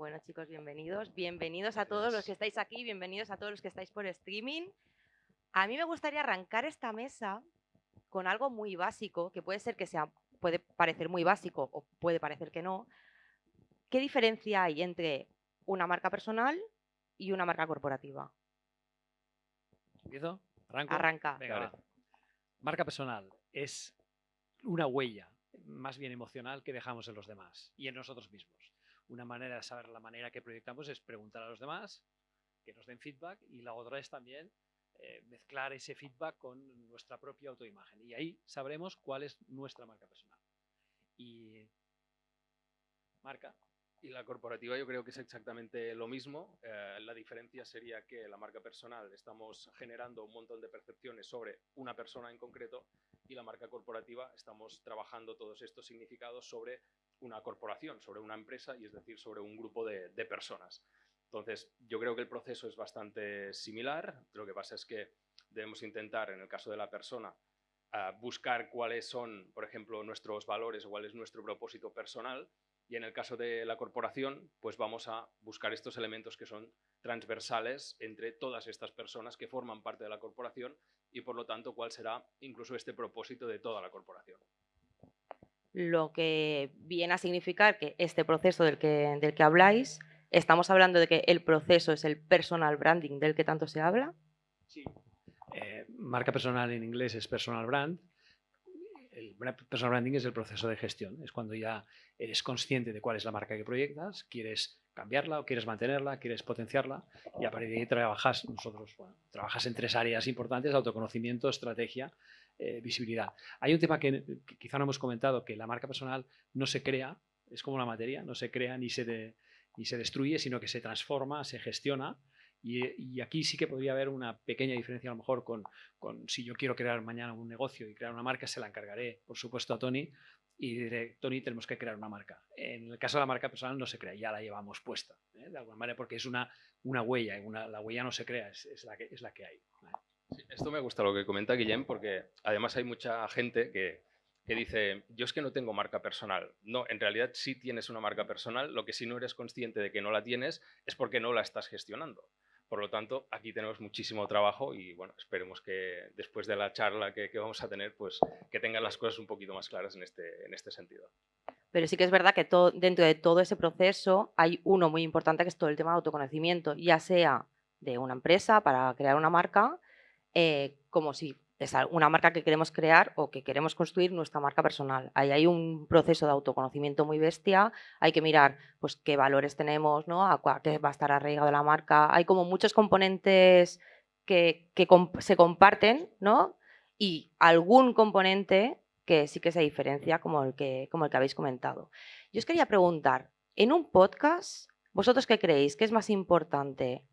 Bueno, chicos, bienvenidos. Bienvenidos a todos los que estáis aquí, bienvenidos a todos los que estáis por streaming. A mí me gustaría arrancar esta mesa con algo muy básico, que puede ser que sea, puede parecer muy básico o puede parecer que no. ¿Qué diferencia hay entre una marca personal y una marca corporativa? ¿Empiezo? ¿Arranco? Arranca. Venga. Marca personal es una huella más bien emocional que dejamos en los demás y en nosotros mismos. Una manera de saber la manera que proyectamos es preguntar a los demás, que nos den feedback y la otra es también eh, mezclar ese feedback con nuestra propia autoimagen y ahí sabremos cuál es nuestra marca personal. Y marca, Y la corporativa yo creo que es exactamente lo mismo. Eh, la diferencia sería que la marca personal estamos generando un montón de percepciones sobre una persona en concreto y la marca corporativa estamos trabajando todos estos significados sobre una corporación, sobre una empresa y es decir, sobre un grupo de, personas. Entonces, yo creo que el proceso es bastante similar. Lo que pasa es que debemos intentar, en el caso de la persona, a buscar cuáles son, por ejemplo, nuestros valores o cuál es nuestro propósito personal y en el caso de la corporación, pues vamos a buscar estos elementos que son transversales entre todas estas personas que forman parte de la corporación y por lo tanto cuál será incluso este propósito de toda la corporación. Lo que viene a significar que este proceso del que, del que habláis, estamos hablando de que el proceso es el personal branding del que tanto se habla. Sí. Eh, marca personal en inglés es personal brand. El personal branding es el proceso de gestión. Es cuando ya eres consciente de cuál es la marca que proyectas, quieres cambiarla o quieres mantenerla, quieres potenciarla y a partir de ahí trabajas, nosotros, trabajas en tres áreas importantes, autoconocimiento, estrategia, eh, visibilidad. Hay un tema que, que, quizá no hemos comentado, que la marca personal no se crea, es como la materia, no se crea ni se, de, ni se destruye, sino que se transforma, se gestiona y, y, aquí sí que podría haber una pequeña diferencia a lo mejor con, con, si yo quiero crear mañana un negocio y crear una marca, se la encargaré, por supuesto, a Tony y diré, Tony, tenemos que crear una marca. En el caso de la marca personal no se crea, ya la llevamos puesta, ¿eh? de alguna manera, porque es una, una huella, una, la huella no se crea, es, es, la, que, es la que hay. ¿eh? Sí, esto me gusta lo que comenta Guillem, porque además hay mucha gente que, que dice, yo es que no tengo marca personal. No, en realidad sí tienes una marca personal, lo que si no eres consciente de que no la tienes es porque no la estás gestionando. Por lo tanto, aquí tenemos muchísimo trabajo y bueno, esperemos que después de la charla que, que vamos a tener, pues que tengan las cosas un poquito más claras en este, en este sentido. Pero sí que es verdad que todo, dentro de todo ese proceso hay uno muy importante que es todo el tema de autoconocimiento, ya sea de una empresa para crear una marca, eh, como si es una marca que queremos crear o que queremos construir nuestra marca personal. Ahí hay un proceso de autoconocimiento muy bestia, hay que mirar pues, qué valores tenemos, ¿no? a qué va a estar arraigado la marca. Hay como muchos componentes que, se comparten ¿no? y algún componente que sí que se diferencia como el que, como el que habéis comentado. Yo os quería preguntar, en un podcast, ¿vosotros qué creéis que es más importante?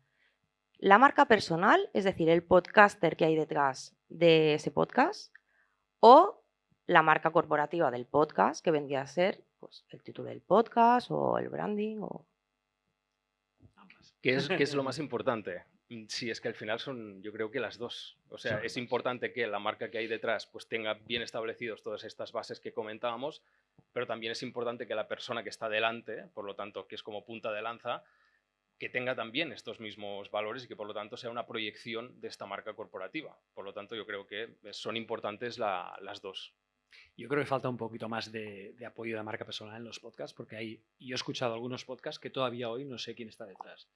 La marca personal, es decir, el podcaster que hay detrás de ese podcast, o la marca corporativa del podcast, que vendría a ser pues, el título del podcast o el branding. O... ¿Qué, es, ¿Qué es lo más importante? Sí, es que al final son, yo creo que las dos. O sea, es importante que la marca que hay detrás pues tenga bien establecidos todas estas bases que comentábamos, pero también es importante que la persona que está delante, por lo tanto, que es como punta de lanza, que tenga también estos mismos valores y que por lo tanto sea una proyección de esta marca corporativa. Por lo tanto, yo creo que son importantes la, las dos. Yo creo que falta un poquito más de, apoyo de marca personal en los podcasts, porque hay, yo he escuchado algunos podcasts que todavía hoy no sé quién está detrás.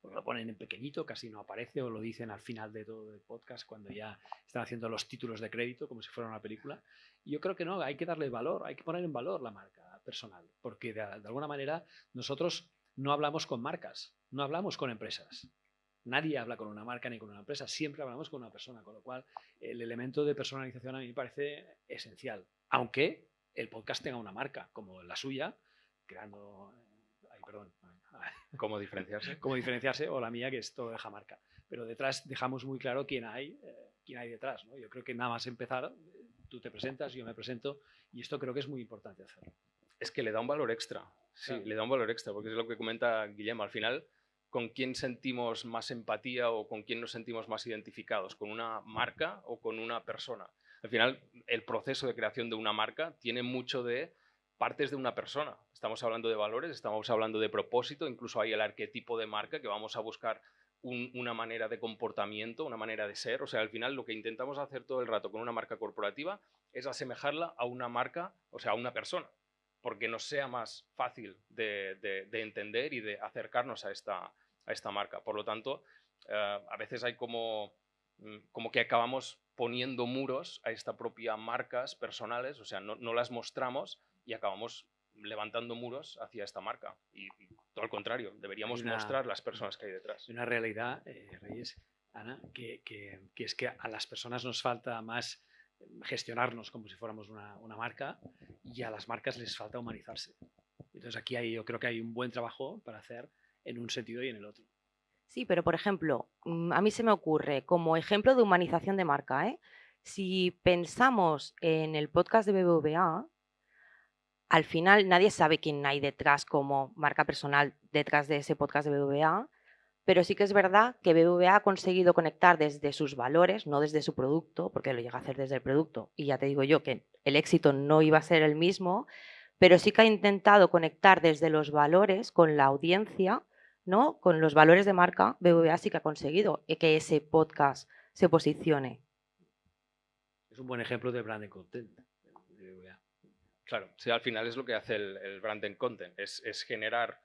Pues lo ponen en pequeñito, casi no aparece, o lo dicen al final de todo el podcast, cuando ya están haciendo los títulos de crédito, como si fuera una película. Yo creo que no, hay que darle valor, hay que poner en valor la marca personal, porque de alguna manera nosotros no hablamos con marcas, no hablamos con empresas. Nadie habla con una marca ni con una empresa, siempre hablamos con una persona, con lo cual el elemento de personalización a mí me parece esencial. Aunque el podcast tenga una marca, como la suya, creando... Ay, perdón. ¿Cómo diferenciarse? Cómo diferenciarse, o la mía, que es todo deja marca. Pero detrás dejamos muy claro quién hay, eh, quién hay detrás. ¿no? Yo creo que nada más empezar, tú te presentas, yo me presento, y esto creo que es muy importante hacerlo. Es que le da un valor extra. Sí, claro. le da un valor extra, porque es lo que comenta Guillermo. Al final, con quién sentimos más empatía o con quién nos sentimos más identificados, con una marca o con una persona. Al final, el proceso de creación de una marca tiene mucho de partes de una persona. Estamos hablando de valores, estamos hablando de propósito, incluso hay el arquetipo de marca que vamos a buscar una manera de comportamiento, una manera de ser. O sea, al final lo que intentamos hacer todo el rato con una marca corporativa es asemejarla a una marca, o sea, a una persona, porque nos sea más fácil de, entender y de acercarnos a esta, a esta marca. Por lo tanto, eh, a veces hay como, mm, como que acabamos poniendo muros a esta propia marcas personales, o sea, no, no las mostramos y acabamos levantando muros hacia esta marca. Y, todo al contrario, deberíamos mostrar las personas que hay detrás. Una realidad, eh, Reyes, Ana, que, que, es que a las personas nos falta más gestionarnos como si fuéramos una, marca y a las marcas les falta humanizarse. Entonces aquí hay, yo creo que hay un buen trabajo para hacer en un sentido y en el otro. Sí, pero por ejemplo, mm, a mí se me ocurre como ejemplo de humanización de marca, ¿eh? si pensamos en el podcast de BBVA, al final nadie sabe quién hay detrás como marca personal detrás de ese podcast de BBVA, pero sí que es verdad que BBVA ha conseguido conectar desde sus valores, no desde su producto, porque lo llega a hacer desde el producto, y ya te digo yo que el éxito no iba a ser el mismo, pero sí que ha intentado conectar desde los valores con la audiencia, ¿no? Con los valores de marca, BBVA sí que ha conseguido que ese podcast se posicione. Es un buen ejemplo de brand content. Claro, sí, al final es lo que hace el, el branding content, es, generar,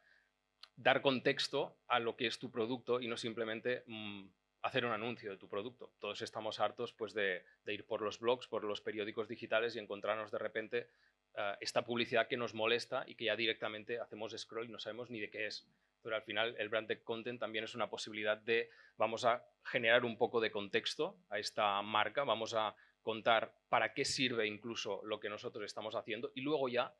dar contexto a lo que es tu producto y no simplemente mm, hacer un anuncio de tu producto. Todos estamos hartos pues, de, ir por los blogs, por los periódicos digitales y encontrarnos de repente eh, esta publicidad que nos molesta y que ya directamente hacemos scroll y no sabemos ni de qué es. Pero al final el branded content también es una posibilidad de, vamos a generar un poco de contexto a esta marca, vamos a contar para qué sirve incluso lo que nosotros estamos haciendo y luego ya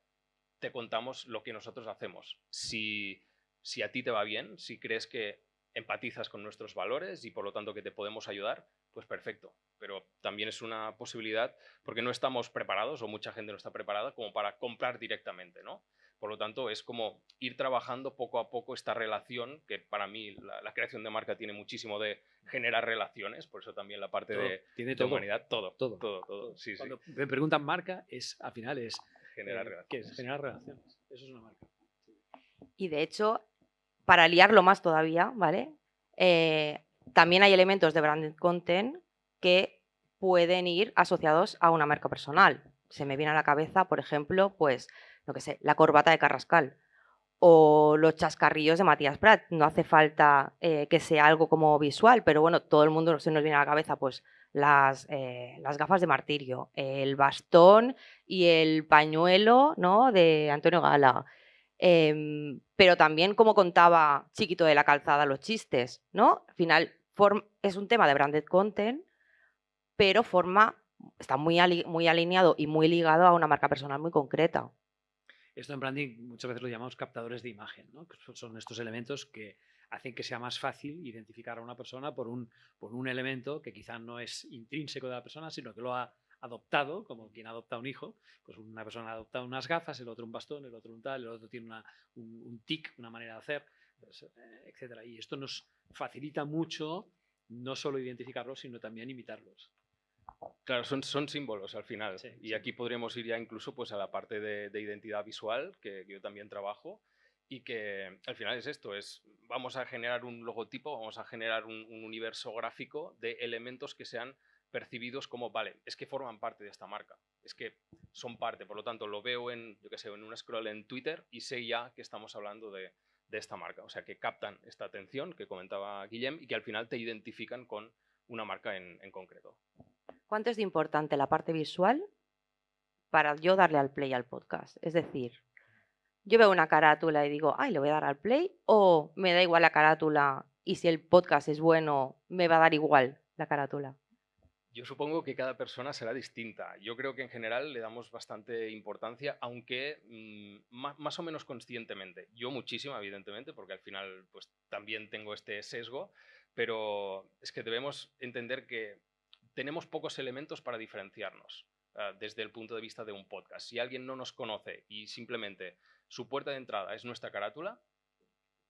te contamos lo que nosotros hacemos. Si, si a ti te va bien, si crees que empatizas con nuestros valores y por lo tanto que te podemos ayudar, pues perfecto. Pero también es una posibilidad porque no estamos preparados o mucha gente no está preparada como para comprar directamente, ¿no? Por lo tanto, es como ir trabajando poco a poco esta relación, que para mí la, creación de marca tiene muchísimo de generar relaciones, por eso también la parte de, tiene humanidad, todo, todo, todo, todo. Cuando me preguntan marca, es al final es generar, relaciones. ¿qué es? generar relaciones. Eso es una marca. Y de hecho, para liarlo más todavía, ¿vale? Eh, también hay elementos de branded content que pueden ir asociados a una marca personal. Se me viene a la cabeza, por ejemplo, pues lo que sé, la corbata de Carrascal o los chascarrillos de Matías Prat. No hace falta eh, que sea algo como visual, pero bueno, todo el mundo se nos viene a la cabeza pues las, eh, las gafas de martirio, el bastón y el pañuelo ¿no? de Antonio Gala. Em, pero también como contaba Chiquito de la Calzada los chistes, ¿no? Al final es un tema de branded content, pero forma, está muy, muy alineado y muy ligado a una marca personal muy concreta. Esto en branding muchas veces lo llamamos captadores de imagen, ¿no? son estos elementos que hacen que sea más fácil identificar a una persona por un, por un elemento que quizá no es intrínseco de la persona, sino que lo ha adoptado, como quien adopta un hijo, pues una persona ha adoptado unas gafas, el otro un bastón, el otro un tal, el otro tiene una, un, tic, una manera de hacer, pues, eh, etcétera. Y esto nos facilita mucho no solo identificarlos, sino también imitarlos. Claro, son, son símbolos al final. y aquí podríamos ir ya incluso pues, a la parte de, identidad visual, que, yo también trabajo, y que al final es esto, es vamos a generar un logotipo, vamos a generar un, universo gráfico de elementos que sean percibidos como, vale, es que forman parte de esta marca, es que son parte, por lo tanto lo veo en, yo qué sé, en un scroll en Twitter y sé ya que estamos hablando de, de esta marca, o sea, que captan esta atención que comentaba Guillem y que al final te identifican con una marca en, en concreto. ¿Cuánto es de importante la parte visual para yo darle al play al podcast? Es decir, yo veo una carátula y digo, ay, le voy a dar al play, o me da igual la carátula y si el podcast es bueno, me va a dar igual la carátula. Yo supongo que cada persona será distinta. Yo creo que en general le damos bastante importancia, aunque mm, más, o menos conscientemente. Yo muchísima, evidentemente, porque al final pues, también tengo este sesgo, pero es que debemos entender que tenemos pocos elementos para diferenciarnos ah, desde el punto de vista de un podcast. Si alguien no nos conoce y simplemente su puerta de entrada es nuestra carátula,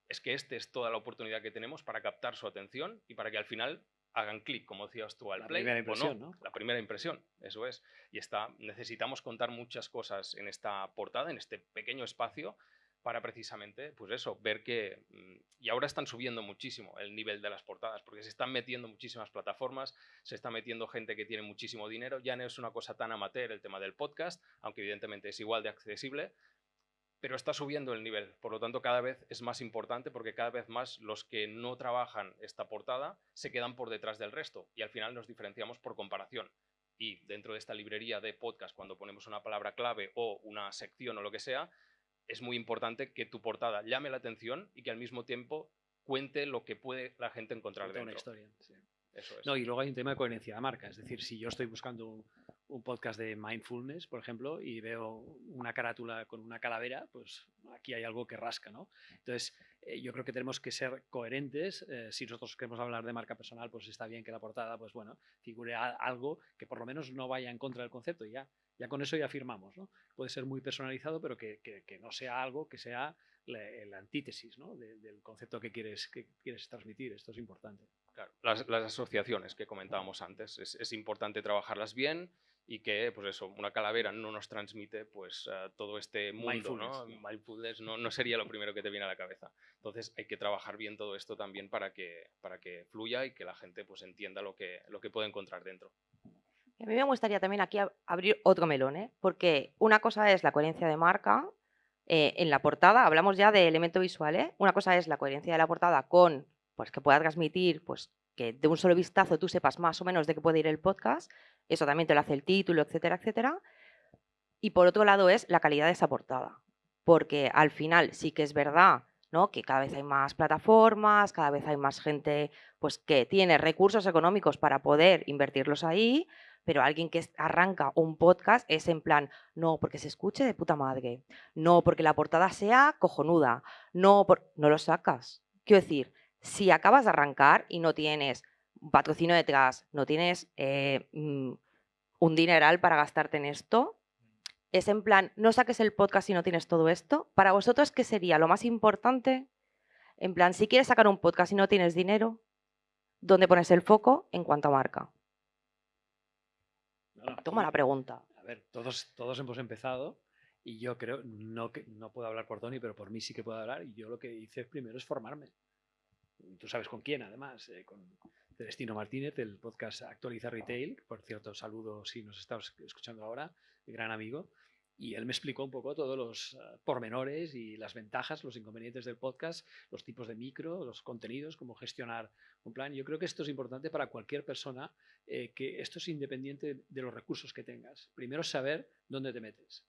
es que esta es toda la oportunidad que tenemos para captar su atención y para que al final hagan clic, como decías tú, al La play. primera o impresión, ¿no? La primera impresión, eso es. Y está, necesitamos contar muchas cosas en esta portada, en este pequeño espacio, para precisamente, pues eso, ver que... mm, Y ahora están subiendo muchísimo el nivel de las portadas, porque se están metiendo muchísimas plataformas, se está metiendo gente que tiene muchísimo dinero, ya no es una cosa tan amateur el tema del podcast, aunque evidentemente es igual de accesible, pero está subiendo el nivel. Por lo tanto, cada vez es más importante porque cada vez más los que no trabajan esta portada se quedan por detrás del resto y al final nos diferenciamos por comparación. Y dentro de esta librería de podcast, cuando ponemos una palabra clave o una sección o lo que sea, es muy importante que tu portada llame la atención y que al mismo tiempo cuente lo que puede la gente encontrar Cuenta una dentro. historia. sí. Eso es. No, y luego hay un tema de coherencia de marca. Es decir, si yo estoy buscando un, podcast de mindfulness, por ejemplo, y veo una carátula con una calavera, pues aquí hay algo que rasca, ¿no? Entonces, eh, yo creo que tenemos que ser coherentes. eh, si nosotros queremos hablar de marca personal, pues está bien que la portada, pues bueno, figure algo que por lo menos no vaya en contra del concepto. y Ya, ya con eso ya firmamos, ¿no? Puede ser muy personalizado, pero que, que- que no sea algo que sea la, la antítesis, ¿no? de- del concepto que quieres, que quieres transmitir. Esto es importante. Claro, las, las asociaciones que comentábamos antes, es, es importante trabajarlas bien y que, pues eso, una calavera no nos transmite pues eh, todo este mundo, ¿no? Mindfulness. No, no sería lo primero que te viene a la cabeza. Entonces hay que trabajar bien todo esto también para que, para que fluya y que la gente pues entienda lo que, lo que puede encontrar dentro. A mí me gustaría también aquí ab- abrir otro melón, ¿eh? porque una cosa es la coherencia de marca. eh, en la portada hablamos ya de elemento visual. ¿eh? Una cosa es la coherencia de la portada con pues, que pueda transmitir pues, que de un solo vistazo tú sepas más o menos de qué puede ir el podcast. Eso también te lo hace el título, etcétera, etcétera. Y por otro lado es la calidad de esa portada. Porque al final sí que es verdad ¿no? que cada vez hay más plataformas, cada vez hay más gente pues, que tiene recursos económicos para poder invertirlos ahí, pero alguien que arranca un podcast es en plan, no, porque se escuche de puta madre, no, porque la portada sea cojonuda, no, no lo sacas. Quiero decir, si acabas de arrancar y no tienes un patrocinio detrás, no tienes eh, mm, un dineral para gastarte en esto, es en plan, no saques el podcast si no tienes todo esto. Para vosotros, ¿qué sería lo más importante? En plan, si quieres sacar un podcast y no tienes dinero, ¿dónde pones el foco en cuanto a marca? No, no, Toma la pregunta. A ver, todos, todos hemos empezado y yo creo, no, que, no puedo hablar por Tony, pero por mí sí que puedo hablar y yo lo que hice primero es formarme. Tú sabes con quién, además, eh, con Celestino Martínez, del podcast Actualiza Retail, por cierto, saludo si nos estás escuchando ahora, gran amigo, y él me explicó un poco todos los eh, pormenores y las ventajas, los inconvenientes del podcast, los tipos de micro, los contenidos, cómo gestionar un plan. Yo creo que esto es importante para cualquier persona eh, que esto es independiente de los recursos que tengas. Primero saber dónde te metes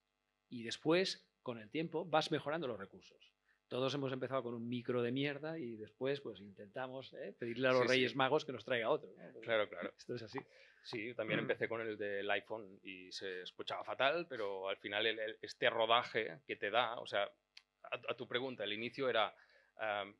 y después, con el tiempo, vas mejorando los recursos. Todos hemos empezado con un micro de mierda y después pues intentamos eh, pedirle a los Sí, sí. Reyes Magos que nos traiga otro. Claro, claro. Esto es así. Sí, también empecé con el del iPhone y se escuchaba fatal, pero al final el- el- este rodaje que te da, o sea, a, a tu pregunta, el inicio era,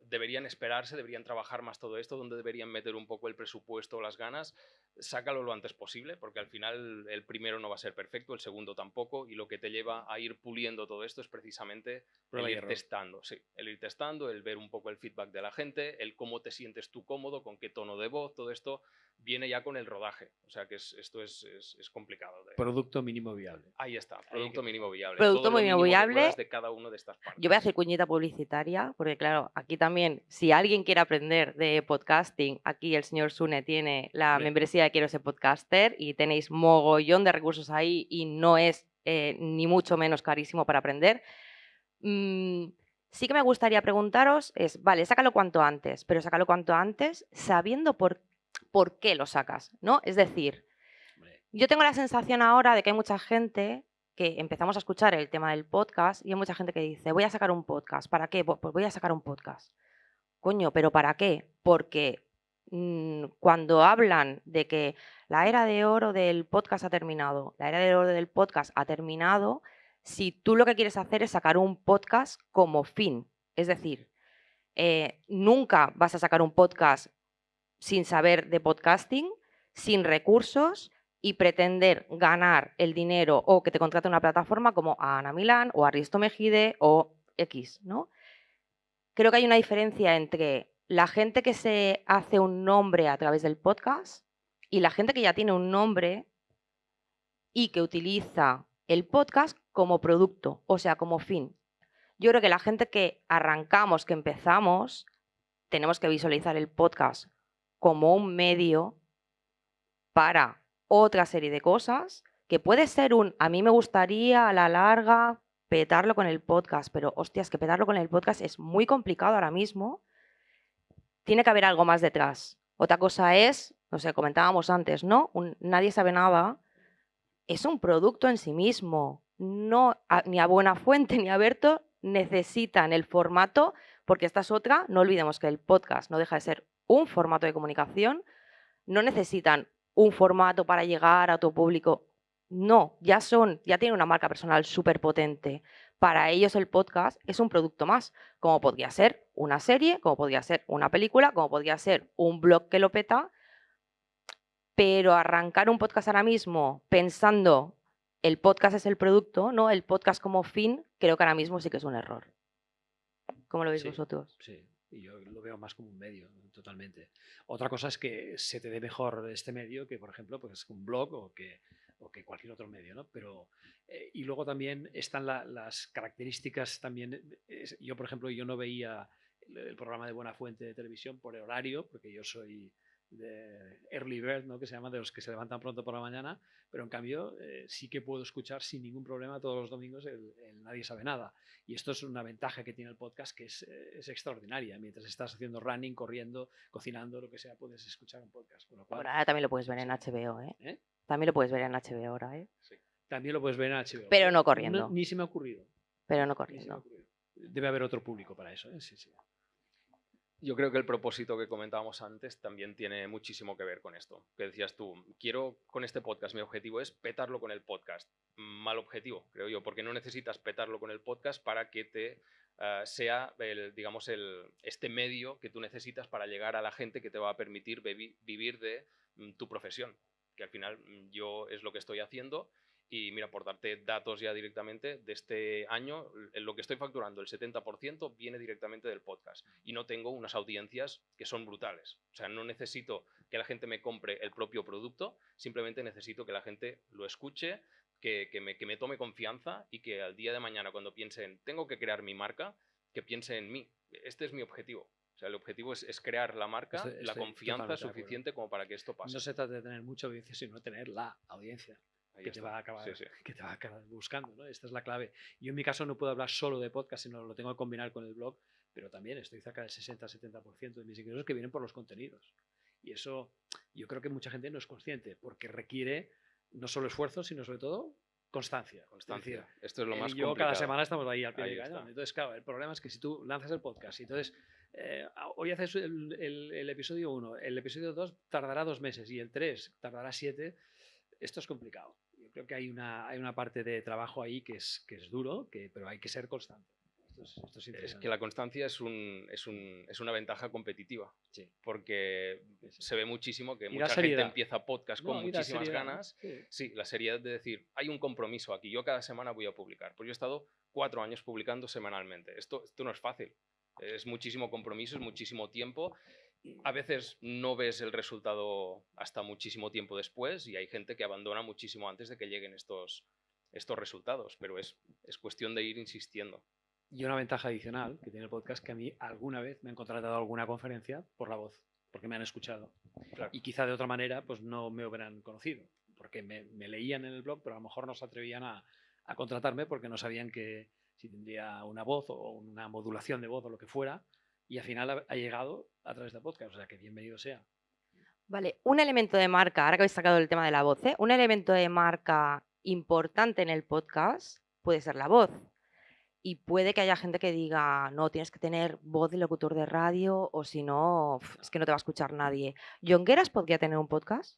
deberían esperarse, deberían trabajar más todo esto, donde deberían meter un poco el presupuesto o las ganas, sácalo lo antes posible, porque al final el primero no va a ser perfecto, el segundo tampoco, y lo que te lleva a ir puliendo todo esto es precisamente Prueba el ir error. testando, sí, el ir testando, el ver un poco el feedback de la gente, el cómo te sientes tú cómodo, con qué tono de voz, todo esto viene ya con el rodaje. O sea que es- esto es, es- es complicado. de- Producto mínimo viable. Ahí está, que- producto mínimo viable. Producto mínimo viable. de cada una de estas partes. Yo voy a hacer cuñita publicitaria, porque claro, aquí también, si alguien quiere aprender de podcasting, aquí el señor Sune tiene la membresía de Quiero ser podcaster y tenéis mogollón de recursos ahí y no es eh, ni mucho menos carísimo para aprender. Mm, sí que me gustaría preguntaros es, vale, sácalo cuanto antes, pero sácalo cuanto antes sabiendo por, por qué lo sacas, ¿no? Es decir, yo tengo la sensación ahora de que hay mucha gente que empezamos a escuchar el tema del podcast y hay mucha gente que dice, voy a sacar un podcast. ¿Para qué? Pues voy a sacar un podcast. Coño, ¿pero para qué? Porque mm, cuando hablan de que la era de oro del podcast ha terminado, la era de oro del podcast ha terminado, si tú lo que quieres hacer es sacar un podcast como fin, es decir, eh, nunca vas a sacar un podcast sin saber de podcasting, sin recursos y pretender ganar el dinero o que te contrate una plataforma como a Ana Milán o a Mejide o X, ¿no? Creo que hay una diferencia entre la gente que se hace un nombre a través del podcast y la gente que ya tiene un nombre y que utiliza el podcast como producto, o sea, como fin. Yo creo que la gente que arrancamos, que empezamos, tenemos que visualizar el podcast como un medio para otra serie de cosas, que puede ser un, a mí me gustaría a la larga petarlo con el podcast, pero hostias, que petarlo con el podcast es muy complicado ahora mismo. Tiene que haber algo más detrás. Otra cosa es, no sé, comentábamos antes, ¿no? nadie sabe nada. Es un producto en sí mismo. No, ni a Buena Fuente ni a Berto necesitan el formato, porque esta es otra, no olvidemos que el podcast no deja de ser un formato de comunicación, no necesitan un formato para llegar a tu público. No, ya son, ya tienen una marca personal súper potente. Para ellos el podcast es un producto más, como podría ser una serie, como podría ser una película, como podría ser un blog que lo peta. Pero arrancar un podcast ahora mismo pensando el podcast es el producto, ¿no? El podcast como fin, creo que ahora mismo sí que es un error. ¿Cómo lo veis vosotros? Sí, y yo lo veo más como un medio, totalmente. Otra cosa es que se te dé mejor este medio que, por ejemplo, pues un blog o que, o que cualquier otro medio, ¿no? Pero, eh, y luego también están las características también, yo por ejemplo, yo no veía el programa de Buena Fuente de televisión por el horario, porque yo soy de early bird, ¿no? que se llama de los que se levantan pronto por la mañana, pero en cambio eh, sí que puedo escuchar sin ningún problema todos los domingos el, Nadie sabe nada. Y esto es una ventaja que tiene el podcast que es, eh, es, extraordinaria. Mientras estás haciendo running, corriendo, cocinando, lo que sea, puedes escuchar un podcast. ahora también lo puedes ver en HBO, ¿eh? ¿eh? También lo puedes ver en HBO ahora, ¿eh? Sí. También lo puedes ver en HBO. Pero no corriendo. ni se me ha ocurrido. Pero no corriendo. Debe haber otro público para eso, ¿eh? Sí, sí. Yo creo que el propósito que comentábamos antes también tiene muchísimo que ver con esto. Que decías tú, quiero con este podcast, mi objetivo es petarlo con el podcast. Mal objetivo, creo yo, porque no necesitas petarlo con el podcast para que te eh, sea, el, digamos, el, este medio que tú necesitas para llegar a la gente que te va a permitir vivir de mm, tu profesión. Que al final mm, yo es lo que estoy haciendo y mira, por darte datos ya directamente, de este año, lo que estoy facturando, el 70% viene directamente del podcast. Y no tengo unas audiencias que son brutales. O sea, no necesito que la gente me compre el propio producto, simplemente necesito que la gente lo escuche, que, me, que me tome confianza y que al día de mañana, cuando piense en tengo que crear mi marca, que piense en mí. Este es mi objetivo. O sea, el objetivo es, crear la marca, la confianza suficiente como para que esto pase. No se trata de tener mucha audiencia, sino tener la audiencia que te, va a acabar, que te va a acabar buscando. ¿no? Esta es la clave. Yo en mi caso no puedo hablar solo de podcast, sino lo tengo que combinar con el blog, pero también estoy cerca del 60-70% de mis ingresos que vienen por los contenidos. Y eso yo creo que mucha gente no es consciente, porque requiere no solo esfuerzo, sino sobre todo constancia. Constancia. Esto es lo más yo cada semana estamos ahí al pie de cañón. Entonces, claro, el problema es que si tú lanzas el podcast y entonces eh, hoy haces el, el, el episodio 1, el episodio 2 tardará dos meses y el 3 tardará siete, esto es complicado creo que hay una, hay una parte de trabajo ahí que es, que es duro, que, pero hay que ser constante. es, que la constancia es, un, es, un, es una ventaja competitiva. Sí. Porque se ve muchísimo que mucha gente empieza podcast con muchísimas ganas. Sí. la seriedad de decir, hay un compromiso aquí, yo cada semana voy a publicar. Pues yo he estado cuatro años publicando semanalmente. Esto, esto no es fácil. Es muchísimo compromiso, es muchísimo tiempo a veces no ves el resultado hasta muchísimo tiempo después y hay gente que abandona muchísimo antes de que lleguen estos, estos resultados, pero es, es cuestión de ir insistiendo. Y una ventaja adicional que tiene el podcast que a mí alguna vez me han contratado a alguna conferencia por la voz, porque me han escuchado. Y quizá de otra manera pues no me hubieran conocido, porque me, me, leían en el blog, pero a lo mejor no se atrevían a, a contratarme porque no sabían que si tendría una voz o una modulación de voz o lo que fuera, y al final ha, llegado a través de podcast, o sea que bienvenido sea. Vale, un elemento de marca, ahora que habéis sacado el tema de la voz, ¿eh? un elemento de marca importante en el podcast puede ser la voz. Y puede que haya gente que diga, no, tienes que tener voz de locutor de radio o si no, es que no te va a escuchar nadie. ¿Jongueras podría tener un podcast?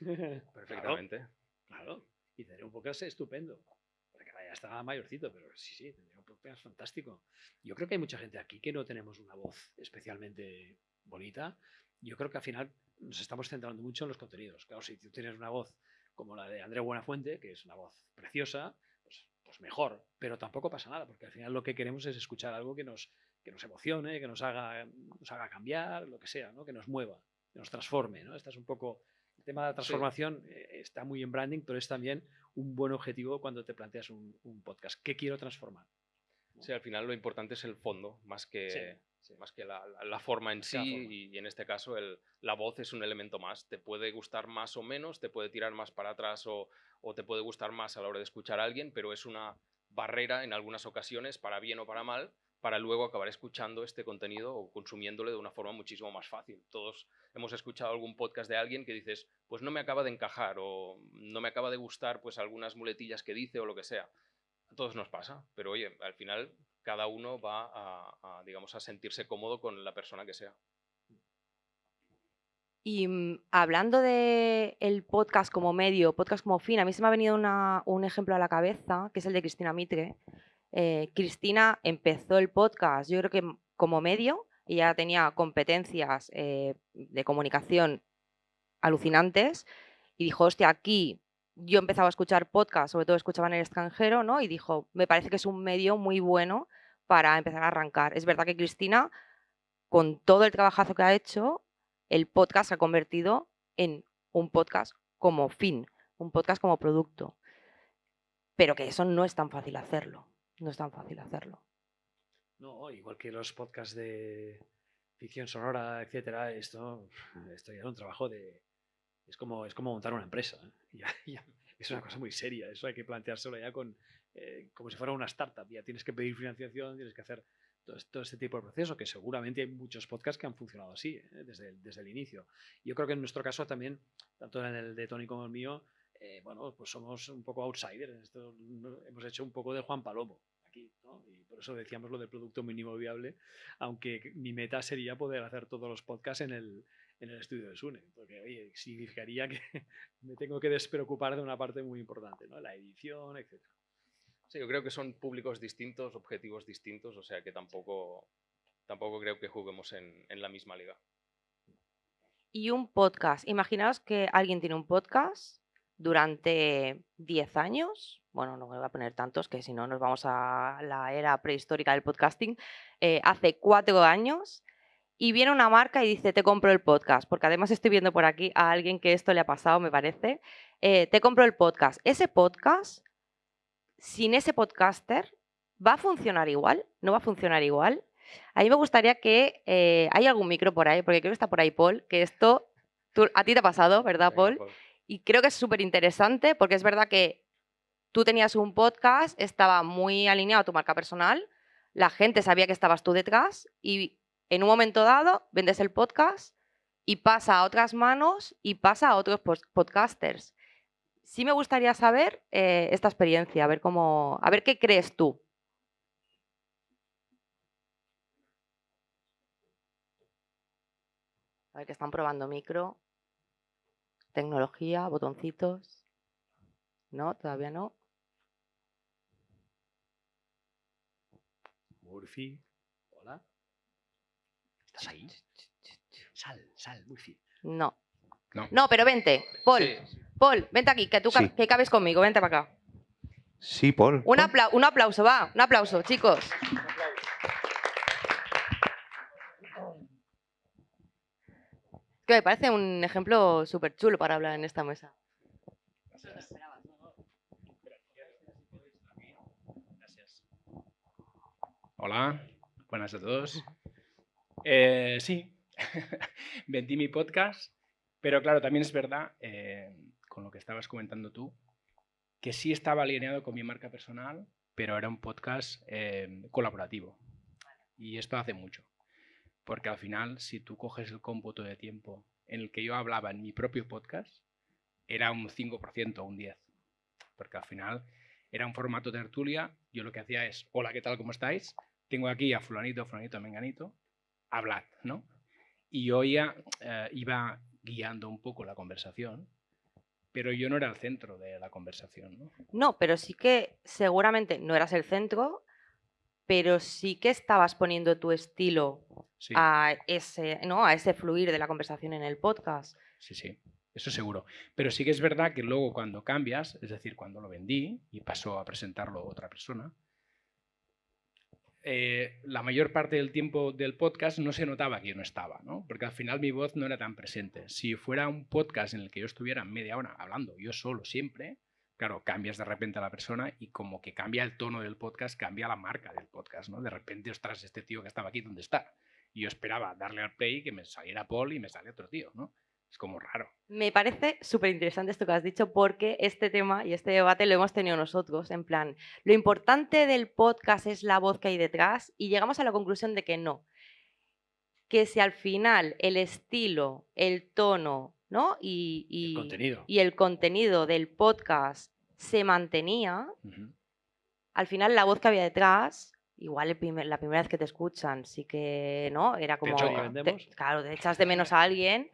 Perfectamente. Claro, y tendría un podcast estupendo. Estaba mayorcito, pero sí, sí, es fantástico. Yo creo que hay mucha gente aquí que no tenemos una voz especialmente bonita. Yo creo que al final nos estamos centrando mucho en los contenidos. Claro, si tú tienes una voz como la de André Buenafuente, que es una voz preciosa, pues, pues, mejor. Pero tampoco pasa nada, porque al final lo que queremos es escuchar algo que nos, que nos emocione, que nos haga, nos haga cambiar, lo que sea, ¿no? que nos mueva, que nos transforme. ¿no? Esta es un poco el tema de la transformación eh, está muy en branding, pero es también un buen objetivo cuando te planteas un, un podcast. ¿Qué quiero transformar? Sí, al final lo importante es el fondo, más que, Más que la, la, forma en sí, Y, en este caso el, la voz es un elemento más. Te puede gustar más o menos, te puede tirar más para atrás o, o te puede gustar más a la hora de escuchar a alguien, pero es una barrera en algunas ocasiones, para bien o para mal, para luego acabar escuchando este contenido o consumiéndole de una forma muchísimo más fácil. Todos hemos escuchado algún podcast de alguien que dices, pues no me acaba de encajar o no me acaba de gustar pues algunas muletillas que dice o lo que sea. A todos nos pasa, pero oye, al final cada uno va a, digamos, a sentirse cómodo con la persona que sea. Y mm, hablando de el podcast como medio, podcast como fin, a mí se me ha venido un ejemplo a la cabeza, que es el de Cristina Mitre, eh, Cristina empezó el podcast, yo creo que como medio, y ya tenía competencias eh, de comunicación alucinantes, y dijo, hostia, aquí yo empezaba a escuchar podcast, sobre todo escuchaba en el extranjero, ¿no? Y dijo, me parece que es un medio muy bueno para empezar a arrancar. Es verdad que Cristina, con todo el trabajazo que ha hecho, el podcast se ha convertido en un podcast como fin, un podcast como producto. Pero que eso no es tan fácil hacerlo no es tan fácil hacerlo. No, igual que los podcasts de ficción sonora, etcétera, esto, esto ya es un trabajo de. Es como, es como montar una empresa. ¿eh? es una cosa muy seria. Eso hay que planteárselo ya con, eh, como si fuera una startup. Ya tienes que pedir financiación, tienes que hacer todo, este tipo de proceso, que seguramente hay muchos podcasts que han funcionado así, ¿eh? desde, desde el inicio. Yo creo que en nuestro caso también, tanto en el de Tony como el mío, eh, bueno, pues somos un poco outsiders. Esto hemos hecho un poco de Juan Palomo aquí, ¿no? Y por eso decíamos lo del producto mínimo viable, aunque mi meta sería poder hacer todos los podcasts en el, en el estudio de Sune, porque oye, significaría que me tengo que despreocupar de una parte muy importante, ¿no? La edición, etc. Sí, yo creo que son públicos distintos, objetivos distintos, o sea que tampoco, tampoco creo que juguemos en, en la misma liga. Y un podcast. Imaginaos que alguien tiene un podcast durante 10 años, bueno, no voy a poner tantos, que si no nos vamos a la era prehistórica del podcasting, eh, hace cuatro años, y viene una marca y dice, te compro el podcast, porque además estoy viendo por aquí a alguien que esto le ha pasado, me parece, eh, te compro el podcast. Ese podcast, sin ese podcaster, ¿va a funcionar igual? ¿No va a funcionar igual? A mí me gustaría que eh, hay algún micro por ahí, porque creo que está por ahí Paul, que esto a ti te ha pasado, ¿verdad, Paul? Y creo que es súper interesante porque es verdad que tú tenías un podcast, estaba muy alineado a tu marca personal, la gente sabía que estabas tú detrás y en un momento dado vendes el podcast y pasa a otras manos y pasa a otros podcasters. Sí me gustaría saber eh, esta experiencia, a ver cómo, a ver qué crees tú. A ver que están probando micro. Tecnología, botoncitos. No, todavía no. Murphy, hola. ¿Estás ahí? Sal, sal, Murphy. No. No, pero vente, Paul. Paul, vente aquí, que tú que cabes conmigo, vente para acá. Sí, Paul. Un, un aplauso, va, un aplauso, chicos. Que me parece un ejemplo súper chulo para hablar en esta mesa. Hola, buenas a todos. Eh, sí, vendí mi podcast, pero claro, también es verdad, eh, con lo que estabas comentando tú, que sí estaba alineado con mi marca personal, pero era un podcast eh, colaborativo. Y esto hace mucho. Porque al final, si tú coges el cómputo de tiempo en el que yo hablaba en mi propio podcast, era un 5% o un 10%. Porque al final era un formato tertulia. Yo lo que hacía es, hola, ¿qué tal? ¿Cómo estáis? Tengo aquí a fulanito, fulanito, menganito. Hablad, ¿no? Y yo ya eh, iba guiando un poco la conversación, pero yo no era el centro de la conversación, ¿no? No, pero sí que seguramente no eras el centro, pero sí que estabas poniendo tu estilo a, ese, ¿no? a ese fluir de la conversación en el podcast. Sí, sí, eso seguro. Pero sí que es verdad que luego cuando cambias, es decir, cuando lo vendí y pasó a presentarlo a otra persona, eh, la mayor parte del tiempo del podcast no se notaba que yo no estaba, ¿no? Porque al final mi voz no era tan presente. Si fuera un podcast en el que yo estuviera media hora hablando yo solo siempre, claro, cambias de repente a la persona y como que cambia el tono del podcast, cambia la marca del podcast, ¿no? De repente, ostras, este tío que estaba aquí, ¿dónde está? Y yo esperaba darle al play que me saliera Paul y me sale otro tío, ¿no? Es como raro. Me parece súper interesante esto que has dicho porque este tema y este debate lo hemos tenido nosotros, en plan, lo importante del podcast es la voz que hay detrás y llegamos a la conclusión de que no. Que si al final el estilo, el tono ¿no? y, y, El contenido. y el contenido del podcast se mantenía, al final la voz que había detrás, igual el primer- la primera vez que te escuchan, sí que, ¿no? Era como, claro, te echas de menos a alguien,